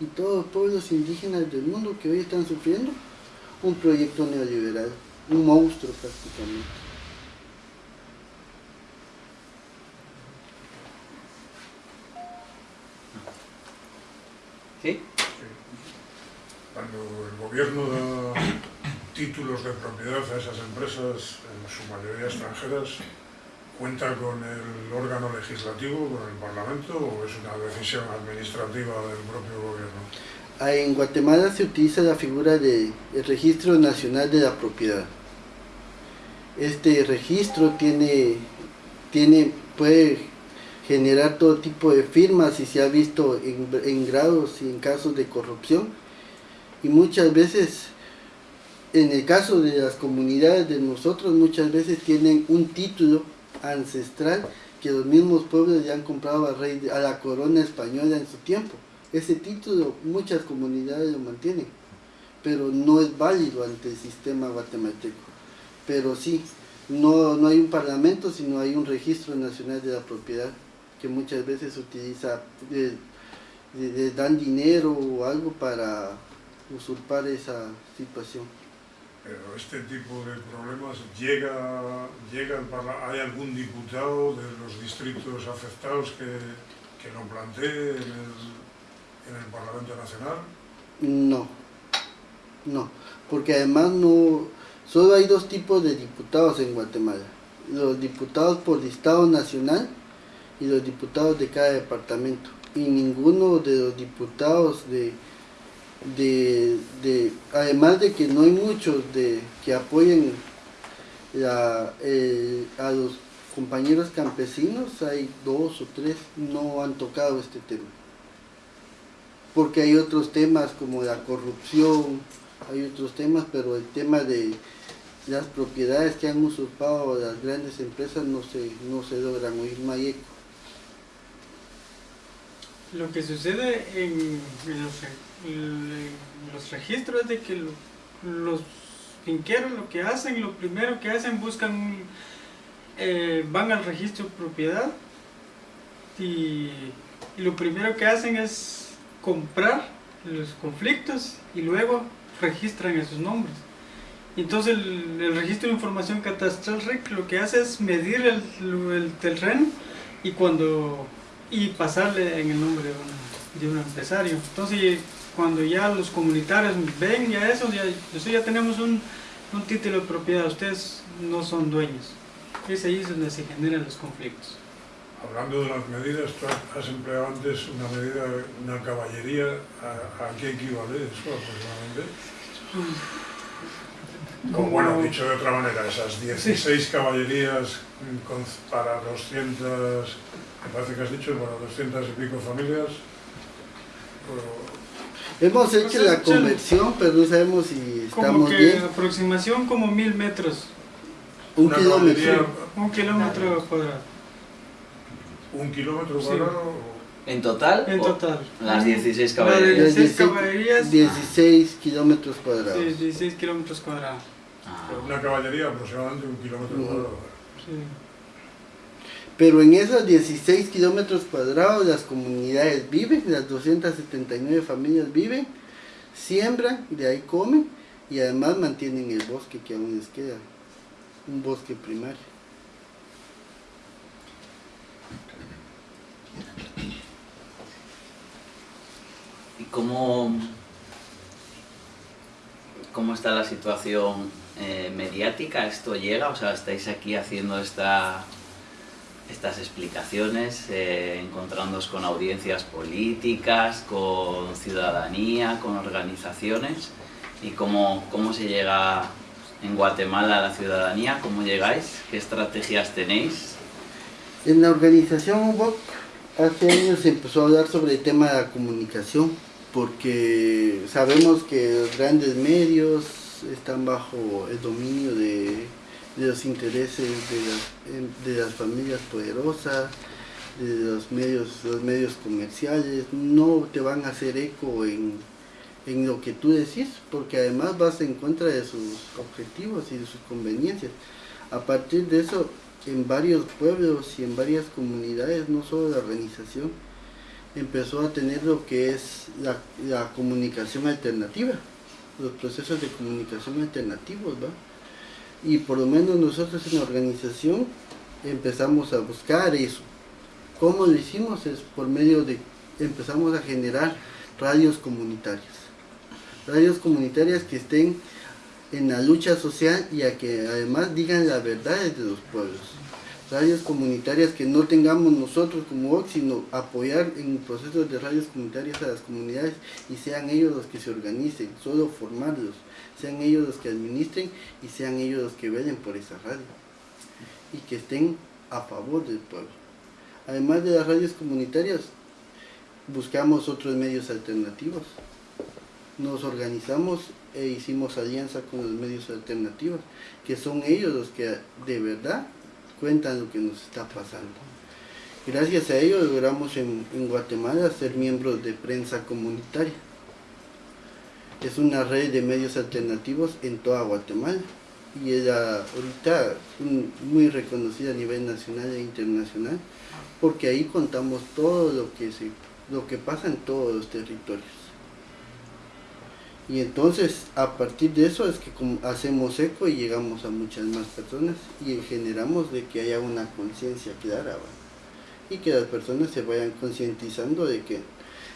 y todos los pueblos indígenas del mundo que hoy están sufriendo un proyecto neoliberal, un monstruo prácticamente. ¿Sí? Cuando el gobierno da títulos de propiedad a esas empresas, en su mayoría extranjeras, ¿Cuenta con el órgano legislativo, con el Parlamento, o es una decisión administrativa del propio gobierno? Ah, en Guatemala se utiliza la figura del Registro Nacional de la Propiedad. Este registro tiene, tiene, puede generar todo tipo de firmas y se ha visto en, en grados y en casos de corrupción. Y muchas veces en el caso de las comunidades de nosotros muchas veces tienen un título ancestral que los mismos pueblos ya han comprado a, rey, a la corona española en su tiempo. Ese título muchas comunidades lo mantienen, pero no es válido ante el sistema guatemalteco. Pero sí, no, no hay un parlamento, sino hay un registro nacional de la propiedad que muchas veces utiliza, le dan dinero o algo para usurpar esa situación. Pero este tipo de problemas llega, llega ¿hay algún diputado de los distritos afectados que, que lo plantee en el, en el Parlamento Nacional? No, no, porque además no, solo hay dos tipos de diputados en Guatemala, los diputados por listado nacional y los diputados de cada departamento, y ninguno de los diputados de de, de, además de que no hay muchos de, que apoyen eh, a los compañeros campesinos, hay dos o tres no han tocado este tema. Porque hay otros temas como la corrupción, hay otros temas, pero el tema de las propiedades que han usurpado las grandes empresas no se, no se logran oír mayeco. Lo que sucede en, los registros de que los finqueros lo que hacen, lo primero que hacen, buscan, eh, van al registro de propiedad y, lo primero que hacen es comprar los conflictos y luego registran esos nombres. Entonces el, registro de información catastral REC lo que hace es medir el terreno y cuando y pasarle en el nombre de una de un empresario. Entonces, cuando ya los comunitarios ven ya eso, ya, ya tenemos un, un título de propiedad, ustedes no son dueños. Es ahí donde se generan los conflictos. Hablando de las medidas, tú has empleado antes una medida, una caballería, ¿a, qué equivale eso aproximadamente? Como, bueno, dicho de otra manera, esas 16 caballerías para 200, me parece que has dicho, para 200 y pico familias. Hemos hecho pues la conversión, pero no sabemos si estamos como que bien. aproximación como mil metros. Un kilómetro. Un kilómetro cuadrado. ¿Un kilómetro cuadrado? ¿En total? En total. Las 16 caballerías. 16 caballerías. 16 kilómetros cuadrados. Sí, 16 kilómetros cuadrados. Ah. Una caballería aproximadamente un kilómetro cuadrado. Sí. Pero en esos 16 kilómetros cuadrados las comunidades viven, las 279 familias viven, siembran, de ahí comen y además mantienen el bosque que aún les queda, un bosque primario. ¿Y cómo, cómo está la situación eh, mediática? ¿Esto llega? O sea, estáis aquí haciendo esta, estas explicaciones, eh, encontrándoos con audiencias políticas, con ciudadanía, con organizaciones. ¿Y cómo, cómo se llega en Guatemala a la ciudadanía? ¿Cómo llegáis? ¿Qué estrategias tenéis? En la organización UBOC hace años se empezó a hablar sobre el tema de la comunicación porque sabemos que los grandes medios están bajo el dominio de, los intereses de las, familias poderosas, de los medios, los medios comerciales, no te van a hacer eco en, en lo que tú decís, porque además vas en contra de sus objetivos y de sus conveniencias. A partir de eso, en varios pueblos y en varias comunidades, no solo la organización, empezó a tener lo que es la, comunicación alternativa, los procesos de comunicación alternativos, ¿va? Y por lo menos nosotros en la organización empezamos a buscar eso. ¿Cómo lo hicimos? Es por medio de, empezamos a generar radios comunitarias. Radios comunitarias que estén en la lucha social y a que además digan la verdad de los pueblos radios comunitarias que no tengamos nosotros como OX, sino apoyar en procesos de radios comunitarias a las comunidades y sean ellos los que se organicen, solo formarlos, sean ellos los que administren y sean ellos los que velen por esa radio y que estén a favor del pueblo. Además de las radios comunitarias, buscamos otros medios alternativos. Nos organizamos e hicimos alianza con los medios alternativos, que son ellos los que de verdad cuentan lo que nos está pasando. Gracias a ello logramos en, Guatemala ser miembros de prensa comunitaria. Es una red de medios alternativos en toda Guatemala y es ahorita muy reconocida a nivel nacional e internacional porque ahí contamos todo lo que, se, lo que pasa en todos los territorios. Y entonces a partir de eso es que hacemos eco y llegamos a muchas más personas y generamos de que haya una conciencia clara y que las personas se vayan concientizando de que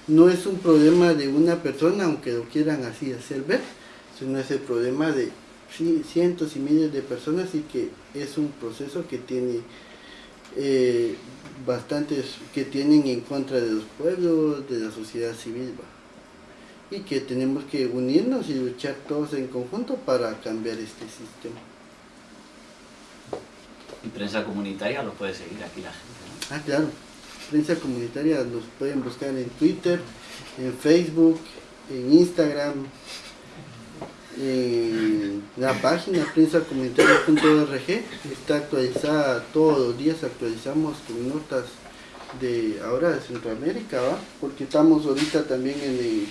no es un problema de una persona aunque lo quieran así hacer ver, sino es el problema de cientos y miles de personas y que es un proceso que tiene eh, bastantes que tienen en contra de los pueblos, de la sociedad civil y que tenemos que unirnos y luchar todos en conjunto para cambiar este sistema. Y prensa comunitaria lo puede seguir aquí la gente, ¿no? Ah, claro. Prensa comunitaria nos pueden buscar en Twitter, en Facebook, en Instagram, en la página prensacomunitaria.org está actualizada todos los días, actualizamos con notas de ahora de Centroamérica, ¿va? porque estamos ahorita también en el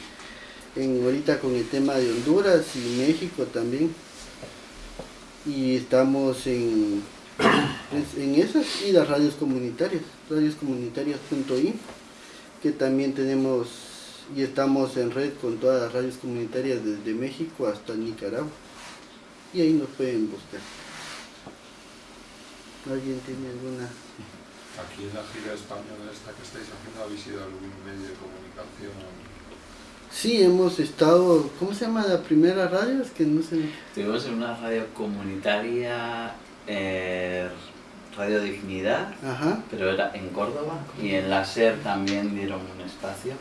en ahorita con el tema de Honduras y México también. Y estamos en, en esas y las radios comunitarias radioscomunitarias.in que también tenemos y estamos en red con todas las radios comunitarias desde México hasta Nicaragua. Y ahí nos pueden buscar. ¿Alguien tiene alguna Aquí en la gira española esta que estáis haciendo, ¿habéis ido algún medio de comunicación? Sí, hemos estado, ¿cómo se llama la primera radio? Es que no sé. Estuvimos en una radio comunitaria, eh, Radio Dignidad, pero era en Córdoba, y en la SER también dieron un espacio.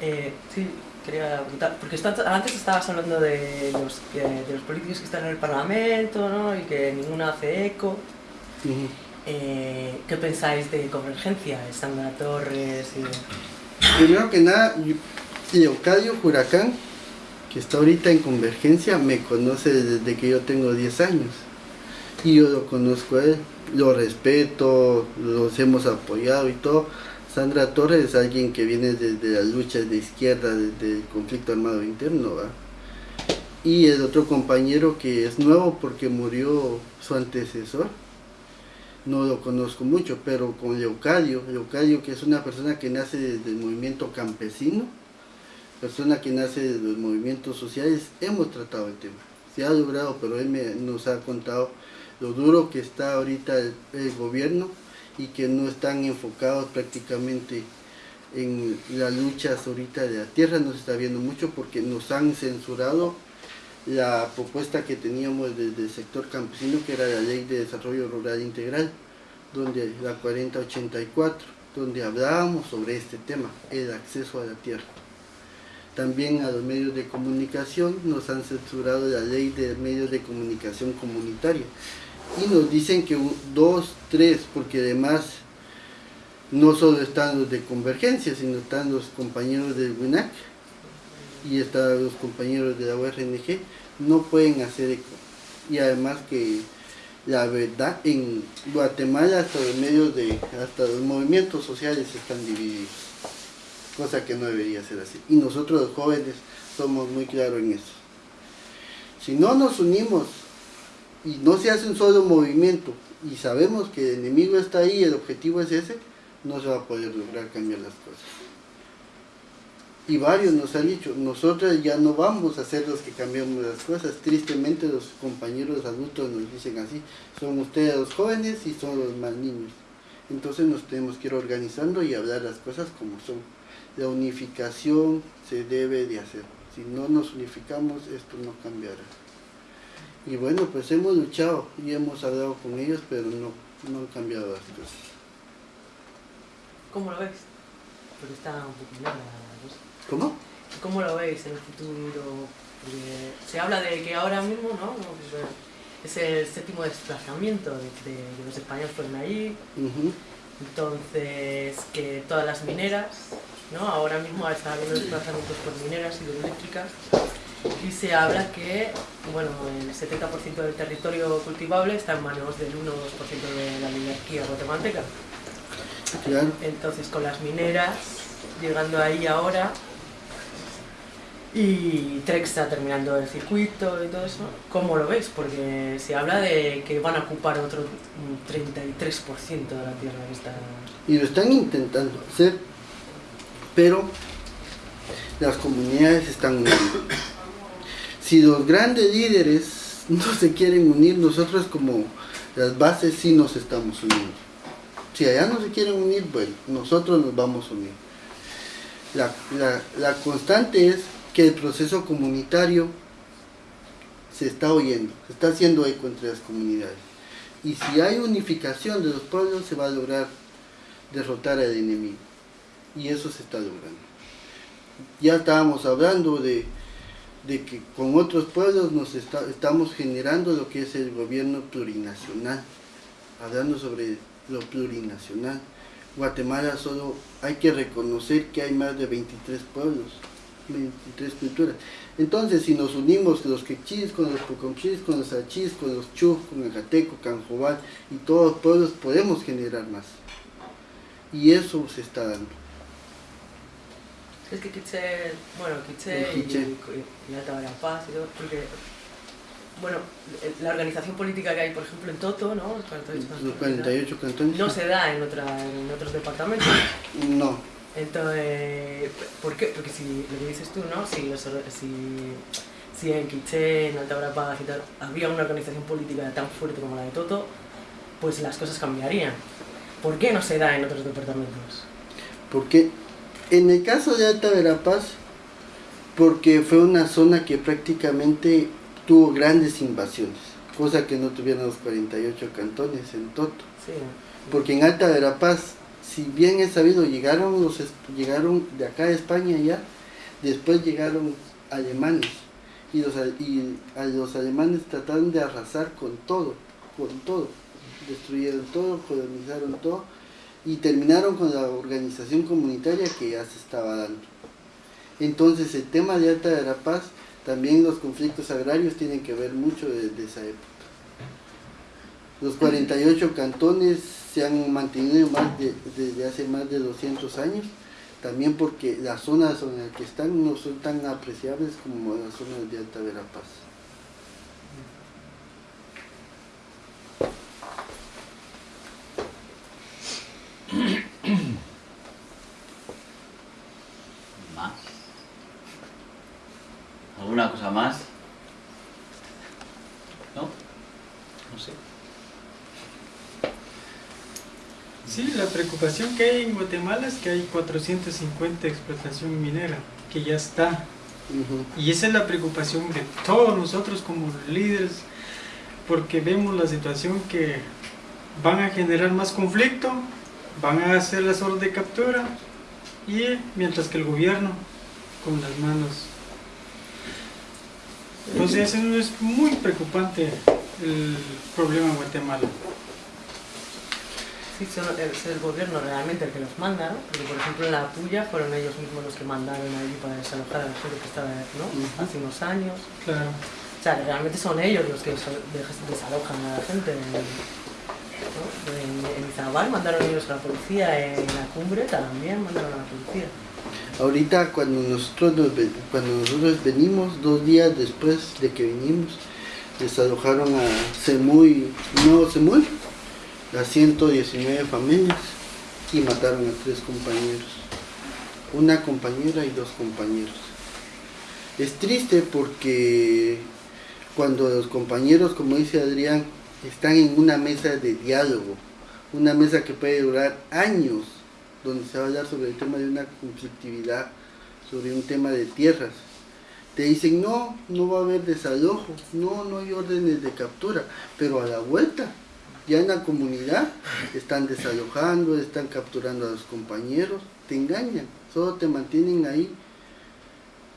Eh, sí, quería preguntar, porque antes estabas hablando de los, de los políticos que están en el Parlamento, ¿no? Y que ninguna hace eco. Eh, ¿Qué pensáis de Convergencia, Sandra Torres? Primero que nada, Leocadio Huracán, que está ahorita en Convergencia, me conoce desde que yo tengo 10 años. Y yo lo conozco a él, lo respeto, los hemos apoyado y todo Sandra Torres es alguien que viene desde las luchas de izquierda, desde el conflicto armado interno, Y el otro compañero que es nuevo porque murió su antecesor, no lo conozco mucho, pero con Leocadio, Leocadio que es una persona que nace desde el movimiento campesino, persona que nace de los movimientos sociales, hemos tratado el tema. Se ha logrado, pero él nos ha contado lo duro que está ahorita el gobierno y que no están enfocados prácticamente en las luchas ahorita de la tierra, no se está viendo mucho porque nos han censurado la propuesta que teníamos desde el sector campesino, que era la Ley de Desarrollo Rural Integral, donde la 4084, donde hablábamos sobre este tema, el acceso a la tierra. También a los medios de comunicación nos han censurado la ley de medios de comunicación comunitaria, y nos dicen que dos, tres, porque además no solo están los de Convergencia, sino están los compañeros del WINAC y están los compañeros de la URNG, no pueden hacer eco. Y además que la verdad, en Guatemala hasta los medios de, hasta los movimientos sociales están divididos, cosa que no debería ser así. Y nosotros los jóvenes somos muy claros en eso. Si no nos unimos y no se hace un solo movimiento y sabemos que el enemigo está ahí el objetivo es ese, no se va a poder lograr cambiar las cosas. Y varios nos han dicho, nosotros ya no vamos a ser los que cambiamos las cosas. Tristemente los compañeros adultos nos dicen así, son ustedes los jóvenes y son los más niños. Entonces nos tenemos que ir organizando y hablar las cosas como son. La unificación se debe de hacer. Si no nos unificamos, esto no cambiará. Y bueno, pues hemos luchado y hemos hablado con ellos, pero no, no han cambiado las cosas. ¿Cómo lo ves? Porque está un poco la ¿Cómo? ¿Cómo lo veis en el futuro? se habla de que ahora mismo, ¿no? Es el séptimo desplazamiento de, los españoles fueron allí. Entonces, que todas las mineras, ¿no? Ahora mismo está habiendo desplazamientos por mineras hidroeléctricas y se habla que bueno, el 70% del territorio cultivable está en manos del 1 2% de la oligarquía guatemalteca. Entonces con las mineras llegando ahí ahora y Trex está terminando el circuito y todo eso, ¿cómo lo ves? Porque se habla de que van a ocupar otro 33% de la tierra que está... Y lo están intentando hacer, pero las comunidades están si los grandes líderes no se quieren unir, nosotros como las bases sí nos estamos uniendo. Si allá no se quieren unir, bueno, nosotros nos vamos a unir. La, constante es que el proceso comunitario se está oyendo, se está haciendo eco entre las comunidades. Y si hay unificación de los pueblos, se va a lograr derrotar al enemigo. Y eso se está logrando. Ya estábamos hablando de de que con otros pueblos nos estamos generando lo que es el gobierno plurinacional, hablando sobre lo plurinacional. Guatemala solo hay que reconocer que hay más de 23 pueblos, 23 culturas. Entonces, si nos unimos los quechis con los poconchis, con los achis, con los chuf, con el jateco, canjobal y todos los pueblos, podemos generar más. Y eso se está dando. Es que Quiche, bueno, Quiche, y, y, la Paz y todo, porque, bueno, la organización política que hay, por ejemplo, en Toto, ¿no? Los 48 cantones. No se da en, otra, en otros departamentos. No. Entonces, ¿por qué? Porque si lo que dices tú, ¿no? Si, si, si en Quiché, en Alta Verapaz y tal, había una organización política tan fuerte como la de Toto, pues las cosas cambiarían. ¿Por qué no se da en otros departamentos? Porque en el caso de Alta Verapaz, porque fue una zona que prácticamente tuvo grandes invasiones, cosa que no tuvieron los 48 cantones en Toto. Sí. Porque en Alta Verapaz si bien es sabido, llegaron, los, llegaron de acá de España ya, después llegaron alemanes. Y los, y a los alemanes trataron de arrasar con todo, con todo. Destruyeron todo, colonizaron todo y terminaron con la organización comunitaria que ya se estaba dando. Entonces el tema de Alta de la Paz, también los conflictos agrarios tienen que ver mucho desde esa época. Los 48 cantones se han mantenido más desde hace más de 200 años, también porque las zonas en las que están no son tan apreciables como las zonas de Alta Verapaz. (clears throat) ¿Más? ¿Alguna cosa más? ¿No? No sé. Sí, la preocupación que hay en Guatemala es que hay 450 explotación minera, que ya está. Y esa es la preocupación de todos nosotros como líderes, porque vemos la situación que van a generar más conflicto, van a hacer las órdenes de captura, y mientras que el gobierno con las manos. Entonces es muy preocupante el problema en Guatemala sí es el gobierno realmente el que los manda, ¿no? Porque por ejemplo en la Puya fueron ellos mismos los que mandaron allí para desalojar a la gente que estaba, ¿no? Hace unos años. Claro. O sea, realmente son ellos los que desalojan a la gente. En, en Izabal mandaron ellos a la policía, en la cumbre también mandaron a la policía. Ahorita cuando nosotros, cuando nosotros venimos, dos días después de que vinimos, desalojaron a Semuy, no Semuy, a 119 familias y mataron a tres compañeros, una compañera y dos compañeros. Es triste porque cuando los compañeros, como dice Adrián, están en una mesa de diálogo, una mesa que puede durar años, donde se va a hablar sobre el tema de una conflictividad, sobre un tema de tierras. Te dicen, no, no va a haber desalojo, no, no hay órdenes de captura, pero a la vuelta ya en la comunidad están desalojando, están capturando a los compañeros, te engañan, solo te mantienen ahí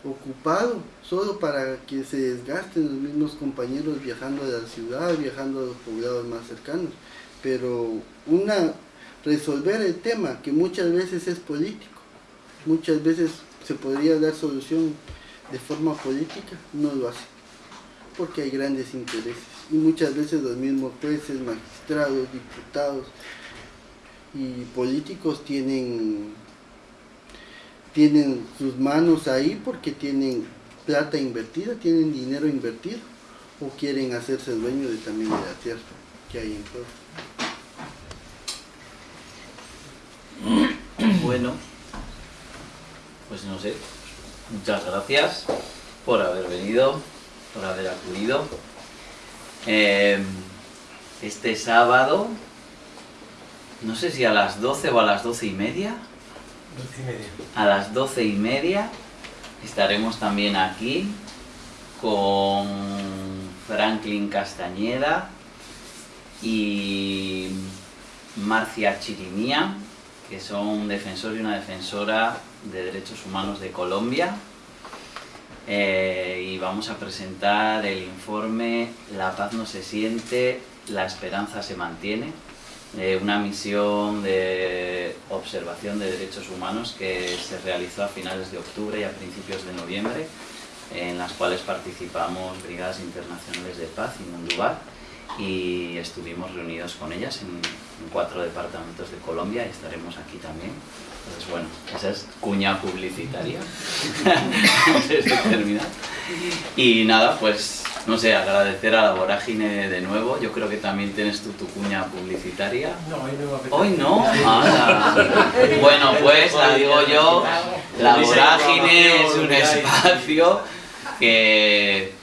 ocupado, solo para que se desgasten los mismos compañeros viajando a la ciudad, viajando a los poblados más cercanos. Pero una resolver el tema, que muchas veces es político, muchas veces se podría dar solución de forma política, no lo hace, porque hay grandes intereses y muchas veces los mismos jueces, magistrados, diputados y políticos tienen, tienen sus manos ahí porque tienen plata invertida, tienen dinero invertido o quieren hacerse dueño de, también de la tierra que hay en juego. Bueno, pues no sé, muchas gracias por haber venido, por haber acudido. Em, este sábado, no sé si a las 12 o a las 12 y media. A las 12 y media estaremos también aquí con Franklin Castañeda y Marcia Chirimía, que son un defensor y una defensora de derechos humanos de Colombia. Eh, y vamos a presentar el informe La paz no se siente, la esperanza se mantiene, una misión de observación de derechos humanos que se realizó a finales de octubre y a principios de noviembre, en las cuales participamos Brigadas Internacionales de Paz y Mundubar y estuvimos reunidos con ellas en cuatro departamentos de Colombia y estaremos aquí también pues bueno, esa es cuña publicitaria. (laughs) termina. Y nada, pues no sé, agradecer a la vorágine de nuevo. Yo creo que también tienes tu, tu cuña publicitaria. No, hoy no Hoy no. Ah, bueno, pues la digo yo. La vorágine es un espacio que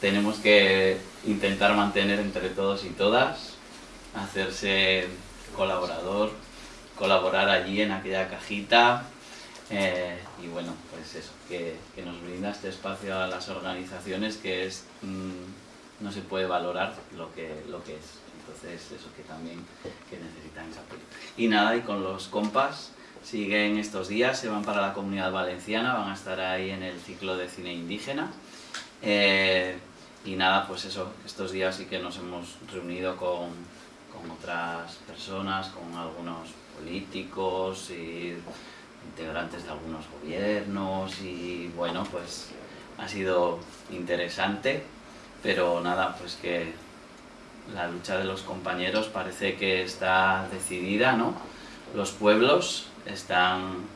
tenemos que intentar mantener entre todos y todas, hacerse colaborador, colaborar allí en aquella cajita eh, y bueno, pues eso, que, nos brinda este espacio a las organizaciones que es mm, no se puede valorar lo que, lo que es. Entonces eso que también que necesitan esa apoyo. Y nada, y con los compas siguen estos días, se van para la comunidad valenciana, van a estar ahí en el ciclo de cine indígena. Eh, y nada, pues eso, estos días sí que nos hemos reunido con, con otras personas, con algunos políticos y integrantes de algunos gobiernos y bueno, pues ha sido interesante, pero nada, pues que la lucha de los compañeros parece que está decidida, ¿no? Los pueblos están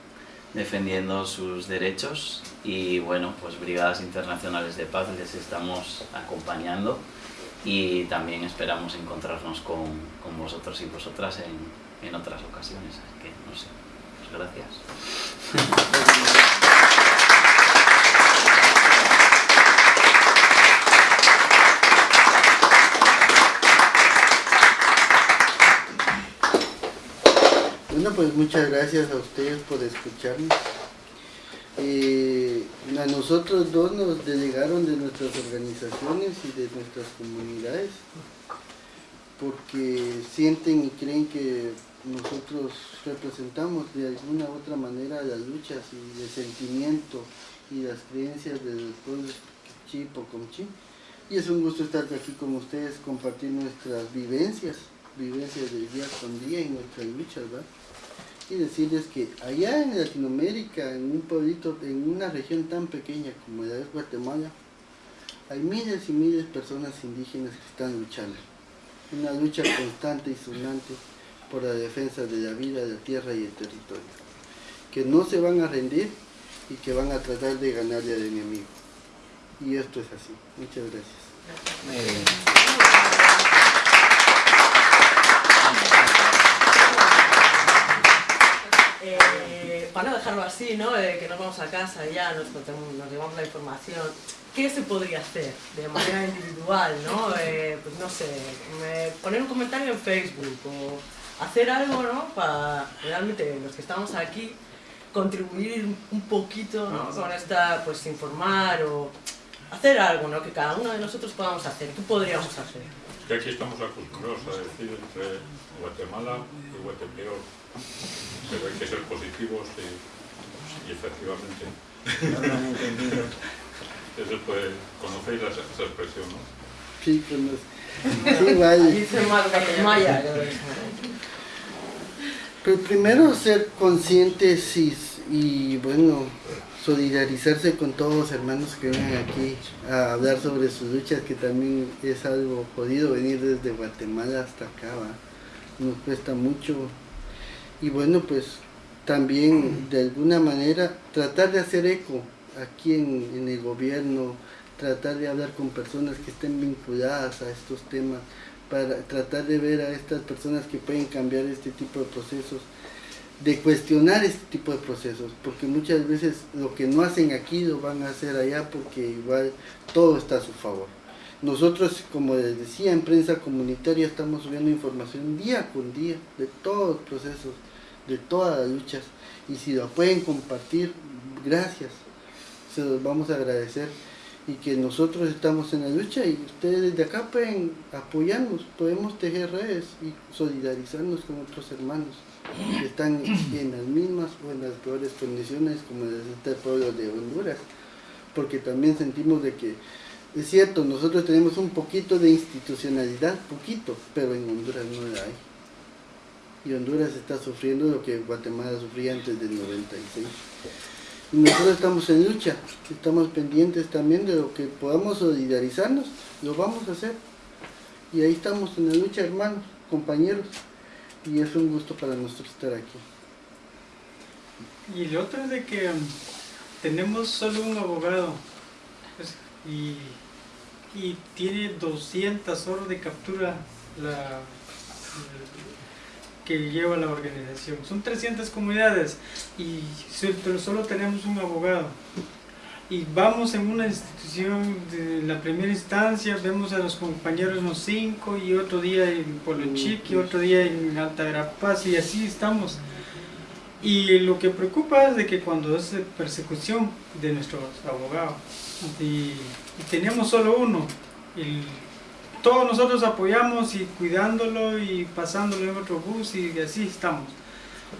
defendiendo sus derechos y bueno, pues Brigadas Internacionales de Paz les estamos acompañando y también esperamos encontrarnos con, con vosotros y vosotras en, en otras ocasiones, así que no sé, pues gracias. Bueno, pues muchas gracias a ustedes por escucharnos. Eh, a nosotros dos nos delegaron de nuestras organizaciones y de nuestras comunidades porque sienten y creen que nosotros representamos de alguna u otra manera las luchas y el sentimiento y las creencias del pueblo Chipocomchi. Y es un gusto estar aquí con ustedes, compartir nuestras vivencias, vivencias del día con día y nuestras luchas, ¿verdad? Y decirles que allá en Latinoamérica, en un pueblito, en una región tan pequeña como la de Guatemala, hay miles y miles de personas indígenas que están luchando. Una lucha constante y sonante por la defensa de la vida, la tierra y el territorio. Que no se van a rendir y que van a tratar de ganarle al enemigo. Y esto es así. Muchas gracias. Eh, para no dejarlo así, ¿no? Eh, que nos vamos a casa ya, nos, nos llevamos la información, ¿qué se podría hacer de manera individual, ¿no? (laughs) Eh, pues no sé, poner un comentario en Facebook o hacer algo, ¿no? Para realmente los que estamos aquí contribuir un poquito ¿no? con esta, pues informar o hacer algo, ¿no? Que cada uno de nosotros podamos hacer, ¿qué podríamos hacer? Que aquí estamos acostumbrados a decir entre Guatemala y Guatepeor pero hay que ser positivos y, y efectivamente. Eso puede, conocéis esa, esa expresión, ¿no? Sí, conozco. Sí, vaya. Dice Maya. Pero primero ser conscientes y, y, bueno, solidarizarse con todos los hermanos que vienen aquí a hablar sobre sus luchas, que también es algo jodido venir desde Guatemala hasta acá, ¿va? nos cuesta mucho y bueno pues también de alguna manera tratar de hacer eco aquí en, el gobierno, tratar de hablar con personas que estén vinculadas a estos temas, para tratar de ver a estas personas que pueden cambiar este tipo de procesos, de cuestionar este tipo de procesos, porque muchas veces lo que no hacen aquí lo van a hacer allá porque igual todo está a su favor. Nosotros, como les decía, en prensa comunitaria estamos subiendo información día con día de todos los procesos de todas las luchas. Y si lo pueden compartir, gracias. Se los vamos a agradecer. Y que nosotros estamos en la lucha y ustedes desde acá pueden apoyarnos, podemos tejer redes y solidarizarnos con otros hermanos que están en las mismas o en las peores condiciones como este pueblo de Honduras. Porque también sentimos de que es cierto, nosotros tenemos un poquito de institucionalidad, poquito, pero en Honduras no la hay y Honduras está sufriendo lo que Guatemala sufría antes del 96. Y nosotros estamos en lucha, estamos pendientes también de lo que podamos solidarizarnos, lo vamos a hacer. Y ahí estamos en la lucha, hermanos, compañeros, y es un gusto para nosotros estar aquí. Y lo otro es de que um, tenemos solo un abogado, y y tiene 200 horas de captura la, que lleva la organización. Son 300 comunidades y solo tenemos un abogado. Y vamos en una institución de la primera instancia, vemos a los compañeros los cinco y otro día en Polochic y otro día en Alta Verapaz y así estamos. Y lo que preocupa es de que cuando es persecución de nuestros abogados y, tenemos solo uno, y todos nosotros apoyamos y cuidándolo y pasándolo en otro bus y así estamos.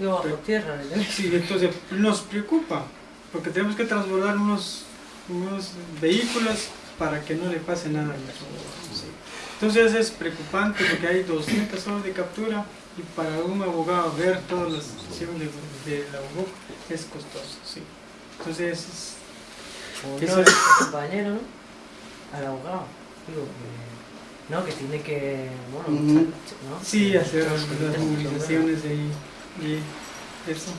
bajo tierra, (laughs) Sí, entonces nos preocupa, porque tenemos que transbordar unos, unos vehículos para que no le pase nada a nuestro Entonces es preocupante porque hay 200 horas de captura y para un abogado ver todas las sesiones de, la abogado es costoso, sí. Entonces es... Eso es compañero, ¿no? Al abogado. Digo, que, no, que tiene que, bueno, ¿no? Sí, hacer las, movilizaciones y, y eso.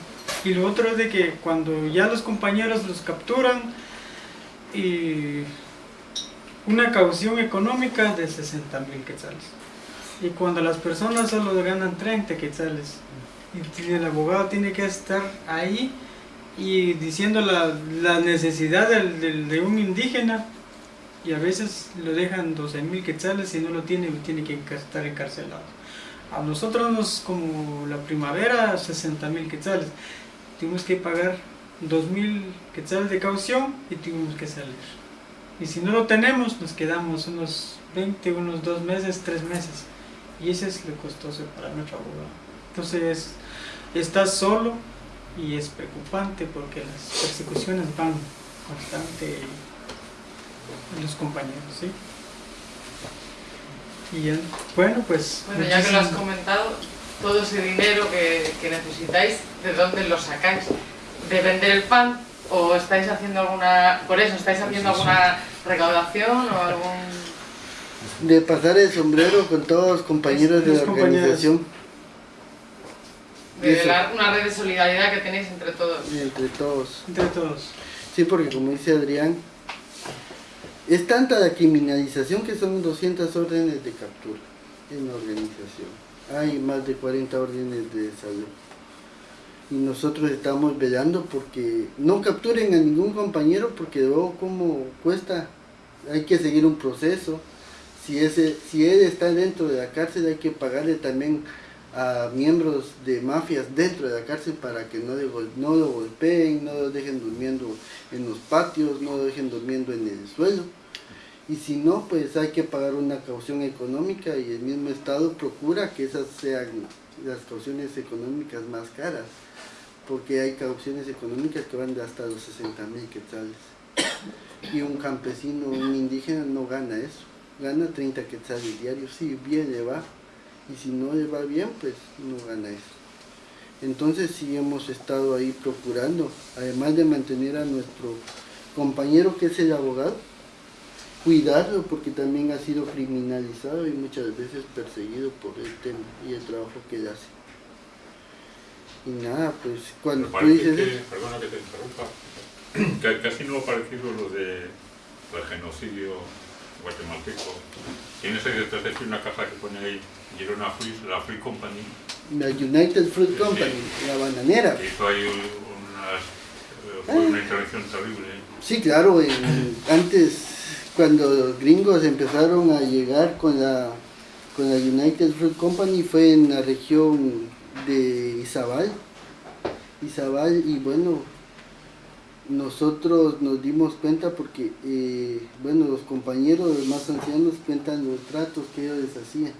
Y lo otro es de que cuando ya los compañeros los capturan y una caución económica de 60 mil quetzales y cuando las personas solo ganan 30 quetzales y el abogado tiene que estar ahí y diciendo la, la necesidad de un indígena y a veces lo dejan 12 mil quetzales y no lo tiene tiene que estar encarcelado. A nosotros nos como la primavera 60 mil quetzales. Tuvimos que pagar 2 mil quetzales de caución y tuvimos que salir. Y si no lo tenemos nos quedamos unos 20 unos 2 meses 3 meses. Y ese es lo costoso para nuestro abogado. Entonces, estás solo y es preocupante porque las persecuciones van constante los compañeros, ¿sí? Y bueno, pues... Bueno, ya que lo has comentado, todo ese dinero que, que necesitáis, ¿de dónde lo sacáis? ¿De vender el pan? ¿O estáis haciendo alguna... por eso, estáis haciendo alguna recaudación o algún de pasar el sombrero con todos los compañeros de la organización. De una red de solidaridad que tenéis entre todos. entre todos. Entre todos. Sí, porque como dice Adrián, es tanta la criminalización que son 200 órdenes de captura en la organización. Hay más de 40 órdenes de salud. Y nosotros estamos velando porque no capturen a ningún compañero porque luego como cuesta, hay que seguir un proceso si, él está dentro de la cárcel hay que pagarle también a miembros de mafias dentro de la cárcel para que no, no lo golpeen, no lo dejen durmiendo en los patios, no lo dejen durmiendo en el suelo. Y si no, pues hay que pagar una caución económica y el mismo Estado procura que esas sean las cauciones económicas más caras, porque hay cauciones económicas que van de hasta los 60 mil quetzales. Y un campesino, un indígena no gana eso gana 30 quetzales diarios, si bien le va, y si no le va bien, pues no gana eso. Entonces sí hemos estado ahí procurando, además de mantener a nuestro compañero que es el abogado, cuidarlo porque también ha sido criminalizado y muchas veces perseguido por el tema y el trabajo que él hace. Y nada, pues cuando tú dices... perdona que te interrumpa, (clears throat) casi no ha parecido lo de el genocidio guatemalteco. Tienes ahí detrás de una caja que pone ahí Girona Fruit, la Free Company. La United Fruit Company, la bananera. Hizo ahí unas, eh, fue una intervención terrible. Sí, claro, antes cuando los gringos empezaron a llegar con la, con la United Fruit Company fue en la región de Izabal. Izabal y bueno, nosotros nos dimos cuenta porque, eh, bueno, los compañeros más ancianos cuentan los tratos que ellos les hacían.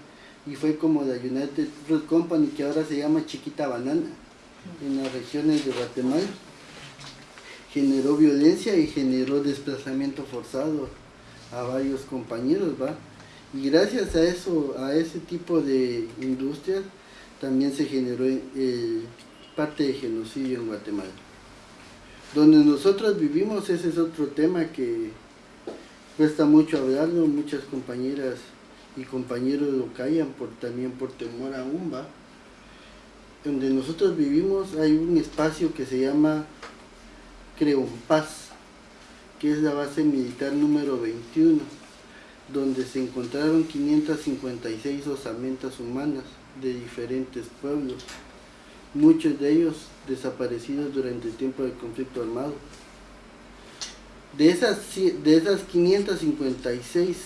Y fue como la United Fruit Company, que ahora se llama Chiquita Banana, en las regiones de Guatemala. Generó violencia y generó desplazamiento forzado a varios compañeros, ¿va? Y gracias a eso, a ese tipo de industrias, también se generó eh, parte de genocidio en Guatemala. Donde nosotros vivimos, ese es otro tema que cuesta mucho hablarlo, muchas compañeras y compañeros lo callan por, también por temor a UMBA. Donde nosotros vivimos hay un espacio que se llama Creompaz, que es la base militar número 21. donde se encontraron 556 osamentas humanas de diferentes pueblos, muchos de ellos desaparecidos durante el tiempo del conflicto armado. De esas, de esas 556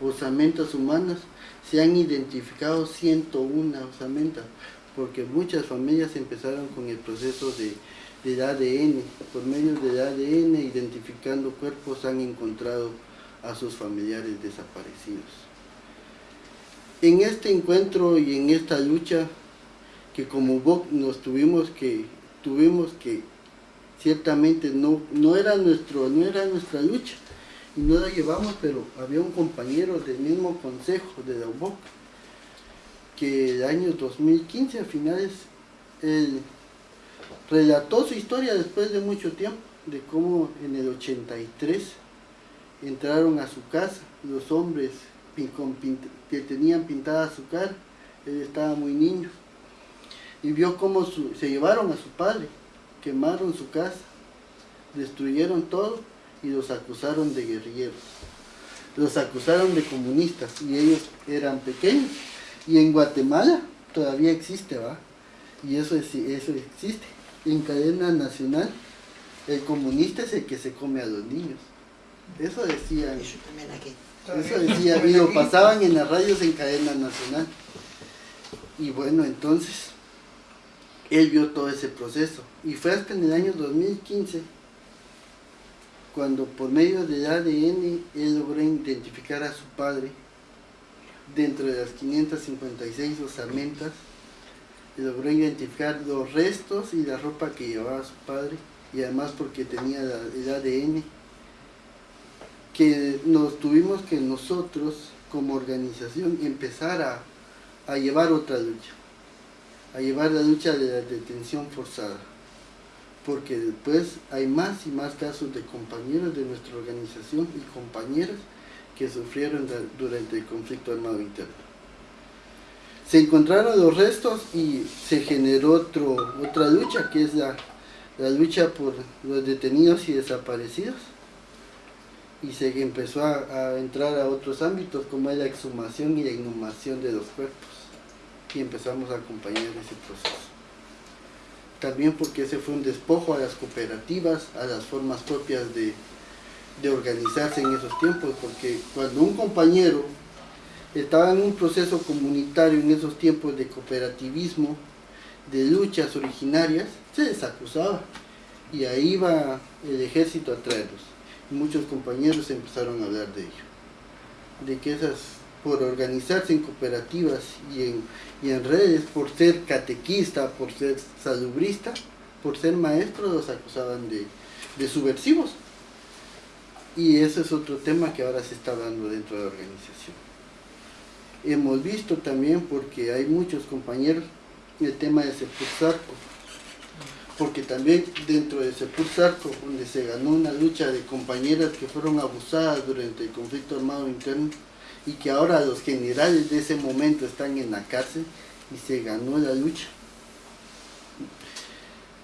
osamentas humanas, se han identificado 101 osamentas, porque muchas familias empezaron con el proceso de, de ADN. Por medio del ADN, identificando cuerpos, han encontrado a sus familiares desaparecidos. En este encuentro y en esta lucha, que como VOC nos tuvimos que, tuvimos que, ciertamente no, no, era nuestro, no era nuestra lucha, y no la llevamos, pero había un compañero del mismo consejo de la UBOC, que el año 2015, a finales, él relató su historia después de mucho tiempo, de cómo en el 83 entraron a su casa los hombres que tenían pintada su cara, él estaba muy niño, y vio cómo se llevaron a su padre, quemaron su casa, destruyeron todo y los acusaron de guerrilleros. Los acusaron de comunistas y ellos eran pequeños. Y en Guatemala todavía existe, ¿va? Y eso, es, eso existe. En cadena nacional, el comunista es el que se come a los niños. Eso decían. Eso decía, y lo (laughs) pasaban en las radios en cadena nacional. Y bueno, entonces, él vio todo ese proceso. Y fue hasta en el año 2015 cuando por medio del ADN él logró identificar a su padre dentro de las 556 osamentas, logró identificar los restos y la ropa que llevaba su padre y además porque tenía el ADN que nos tuvimos que nosotros como organización empezar a, a llevar otra lucha, a llevar la lucha de la detención forzada porque después hay más y más casos de compañeros de nuestra organización y compañeras que sufrieron durante el conflicto armado interno. Se encontraron los restos y se generó otro, otra lucha, que es la, lucha por los detenidos y desaparecidos. Y se empezó a, entrar a otros ámbitos, como es la exhumación y la inhumación de los cuerpos. Y empezamos a acompañar ese proceso también porque ese fue un despojo a las cooperativas, a las formas propias de, organizarse en esos tiempos, porque cuando un compañero estaba en un proceso comunitario en esos tiempos de cooperativismo, de luchas originarias, se les acusaba y ahí iba el ejército a traerlos. Y muchos compañeros empezaron a hablar de ello, de que esas, por organizarse en cooperativas y en, y en redes por ser catequista, por ser salubrista, por ser maestro, los acusaban de, de subversivos. Y ese es otro tema que ahora se está dando dentro de la organización. Hemos visto también, porque hay muchos compañeros, el tema de Sepulsarco, porque también dentro de Sepulsarco, donde se ganó una lucha de compañeras que fueron abusadas durante el conflicto armado interno, y que ahora los generales de ese momento están en la cárcel y se ganó la lucha.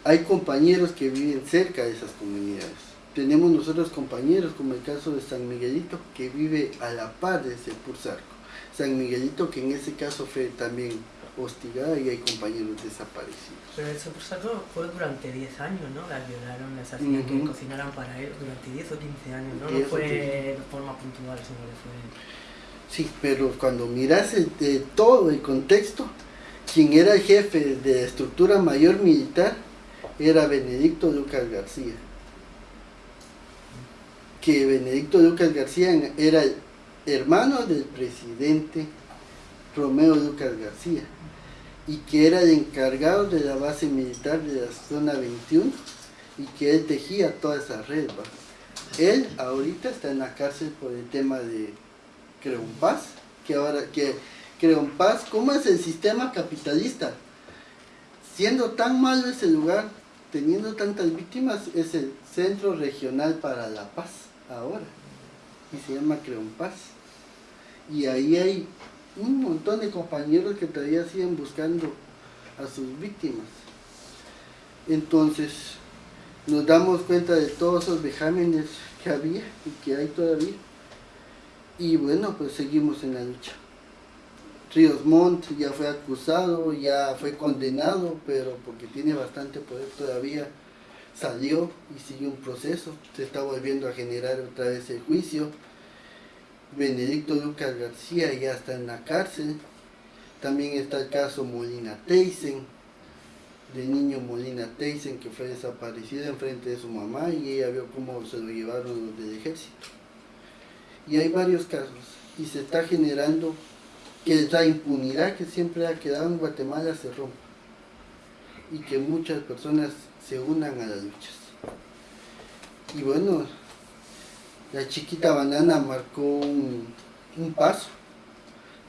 Hay compañeros que viven cerca de esas comunidades. Tenemos nosotros compañeros, como el caso de San Miguelito, que vive a la par de ese Purzarco. San Miguelito, que en ese caso fue también hostigada y hay compañeros desaparecidos. Pero ese Purzarco fue durante 10 años, ¿no? Las violaron, las hacían que cocinaran para él durante 10 o 15 años, ¿no? No fue de forma puntual, sino que fue... Sí, pero cuando miras de todo el contexto, quien era el jefe de la estructura mayor militar era Benedicto Lucas García. Que Benedicto Lucas García era el hermano del presidente Romeo Lucas García y que era el encargado de la base militar de la zona 21 y que él tejía toda esa red. Él ahorita está en la cárcel por el tema de Paz, que ahora que Paz, ¿cómo es el sistema capitalista? Siendo tan malo ese lugar, teniendo tantas víctimas, es el Centro Regional para la Paz ahora, y se llama Paz. Y ahí hay un montón de compañeros que todavía siguen buscando a sus víctimas. Entonces, nos damos cuenta de todos esos vejámenes que había y que hay todavía Y bueno, pues seguimos en la lucha. Ríos Montt ya fue acusado, ya fue condenado, pero porque tiene bastante poder todavía, salió y sigue un proceso. Se está volviendo a generar otra vez el juicio. Benedicto Lucas García ya está en la cárcel. También está el caso Molina Teisen, de niño Molina Teisen que fue desaparecido en frente de su mamá y ella vio cómo se lo llevaron los del ejército. Y hay varios casos y se está generando que la impunidad que siempre ha quedado en Guatemala se rompa y que muchas personas se unan a las luchas. Y bueno, la chiquita banana marcó un, paso,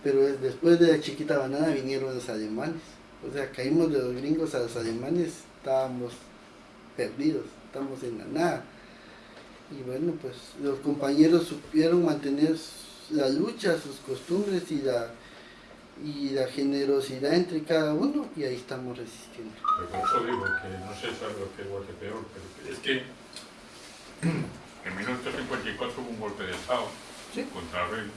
pero después de la chiquita banana vinieron los alemanes. O sea, caímos de los gringos a los alemanes, estábamos perdidos, estamos en la nada. Y bueno, pues los compañeros supieron mantener la lucha, sus costumbres y la, y la generosidad entre cada uno y ahí estamos resistiendo. Que no sé es que peor, pero es que en 1954 hubo un golpe de Estado Sí. contra contra el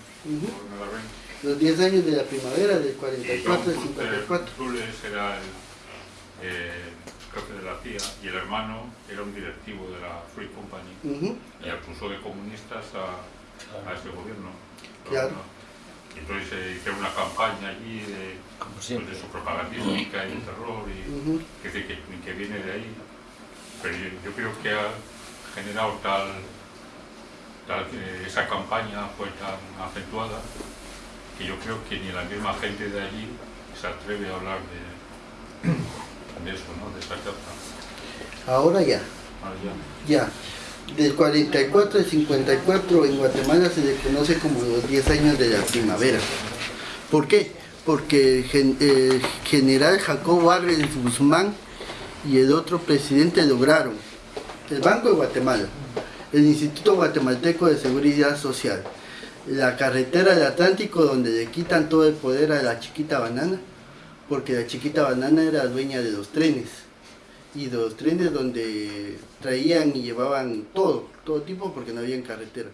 rey. Los 10 años de la primavera del Y 44 al John 54. Zules era el eh, jefe de la CIA y el hermano era un directivo de la Free Company y acusó de comunistas a, a ese gobierno. Claro. Y entonces se hicieron una campaña allí de, pues, de su propagandística y de terror y que, que, que viene de ahí. Pero yo, yo creo que ha generado tal, tal esa campaña fue tan acentuada que yo creo que ni la misma gente de allí se atreve a hablar de, de eso, ¿no? De esa causa. Ahora ya. Ahora ya. Ya, del 44 al 54 en Guatemala se le conoce como los 10 años de la primavera. ¿Por qué? Porque el gen- el general Jacobo Arbenz Guzmán y el otro presidente lograron el Banco de Guatemala, el Instituto Guatemalteco de Seguridad Social, la carretera del Atlántico donde le quitan todo el poder a la chiquita banana, porque la chiquita banana era dueña de los trenes y de los trenes donde traían y llevaban todo, todo tipo porque no había carretera.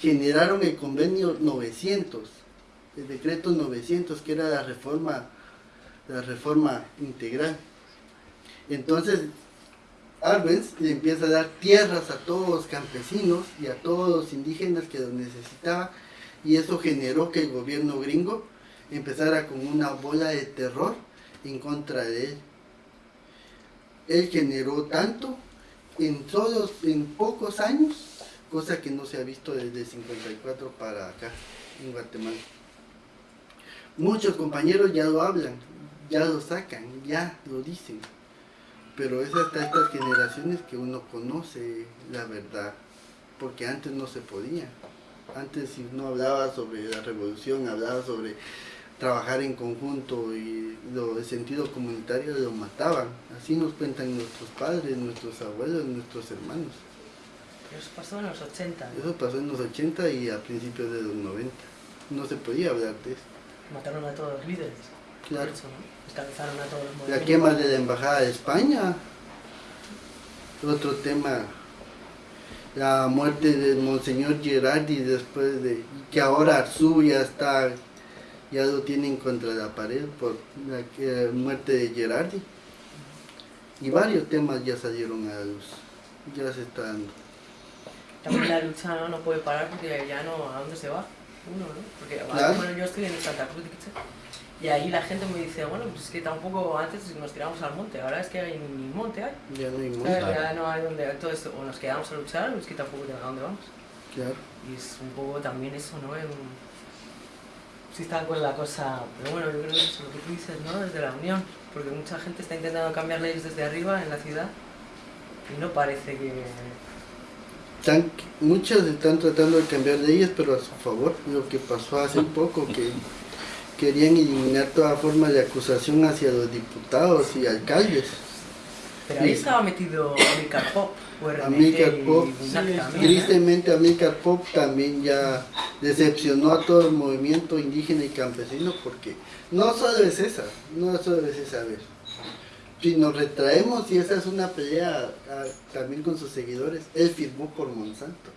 Generaron el convenio 900, el decreto 900 que era la reforma, la reforma integral. Entonces, Arbenz le empieza a dar tierras a todos los campesinos y a todos los indígenas que los necesitaban y eso generó que el gobierno gringo empezara con una bola de terror en contra de él. Él generó tanto en todos, en pocos años, cosa que no se ha visto desde 54 para acá, en Guatemala. Muchos compañeros ya lo hablan, ya lo sacan, ya lo dicen, pero es hasta estas generaciones que uno conoce la verdad, porque antes no se podía. Antes si uno hablaba sobre la revolución, hablaba sobre trabajar en conjunto y lo, el sentido comunitario lo mataban. Así nos cuentan nuestros padres, nuestros abuelos, nuestros hermanos. Eso pasó en los 80. ¿no? Eso pasó en los 80 y a principios de los 90. No se podía hablar de eso. Mataron a todos los líderes. Claro. Por eso, ¿no? A todos los La quema de la Embajada de España. Otro tema. La muerte del Monseñor Gerardi después de... que ahora Arzú ya está... ya lo tienen contra la pared por la eh, muerte de Gerardi. Y varios temas ya salieron a la luz. Ya se está dando. También la lucha no, no puede parar porque ya no, ¿a dónde se va? Uno, ¿no? Porque Claro. bueno, yo estoy en Santa Cruz de Quiché, y ahí la gente me dice, bueno, pues es que tampoco antes nos tiramos al monte, ahora es que hay ni monte hay. Ya no hay monte. Ya no hay donde, entonces o nos quedamos a luchar o es que tampoco tenemos a dónde vamos. Claro. Y es un poco también eso, ¿no? En- Sí está con la cosa, pero bueno, yo creo que es lo que tú dices, ¿no? Desde la unión, porque mucha gente está intentando cambiar leyes desde arriba en la ciudad y no parece que... Están- muchos están tratando de cambiar leyes, pero a su favor. Lo que pasó hace poco, que querían eliminar toda forma de acusación hacia los diputados y alcaldes. Pero ahí Sí. estaba metido Amilcar Pop, y Pop. Tristemente, Amílcar Pop también ya decepcionó a todo el movimiento indígena y campesino porque no solo es esa, no solo es esa vez. Si nos retraemos y esa es una pelea ah, también con sus seguidores, él firmó por Monsanto,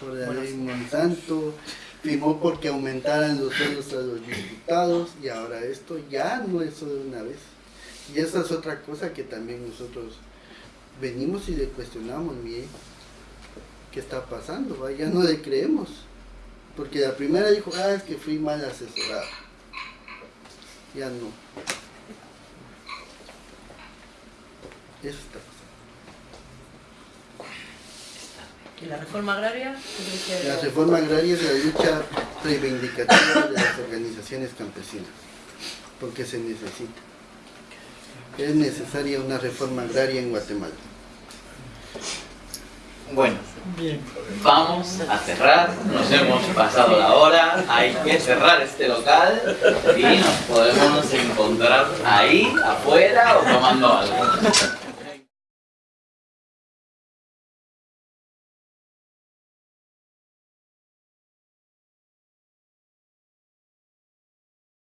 por la Bueno, ley sí. Monsanto, firmó porque aumentaran los sueldos a los diputados y ahora esto ya no es solo una vez. Y esa es otra cosa que también nosotros venimos y le cuestionamos bien qué está pasando, ya no le creemos. Porque la primera dijo, ah, es que fui mal asesorado. Ya no. Eso está pasando. ¿Y la reforma agraria? La reforma agraria es la lucha reivindicativa de las organizaciones campesinas, porque se necesita. Es necesaria una reforma agraria en Guatemala. Bueno, vamos a cerrar, nos hemos pasado la hora, hay que cerrar este local y nos podemos encontrar ahí, afuera o tomando algo.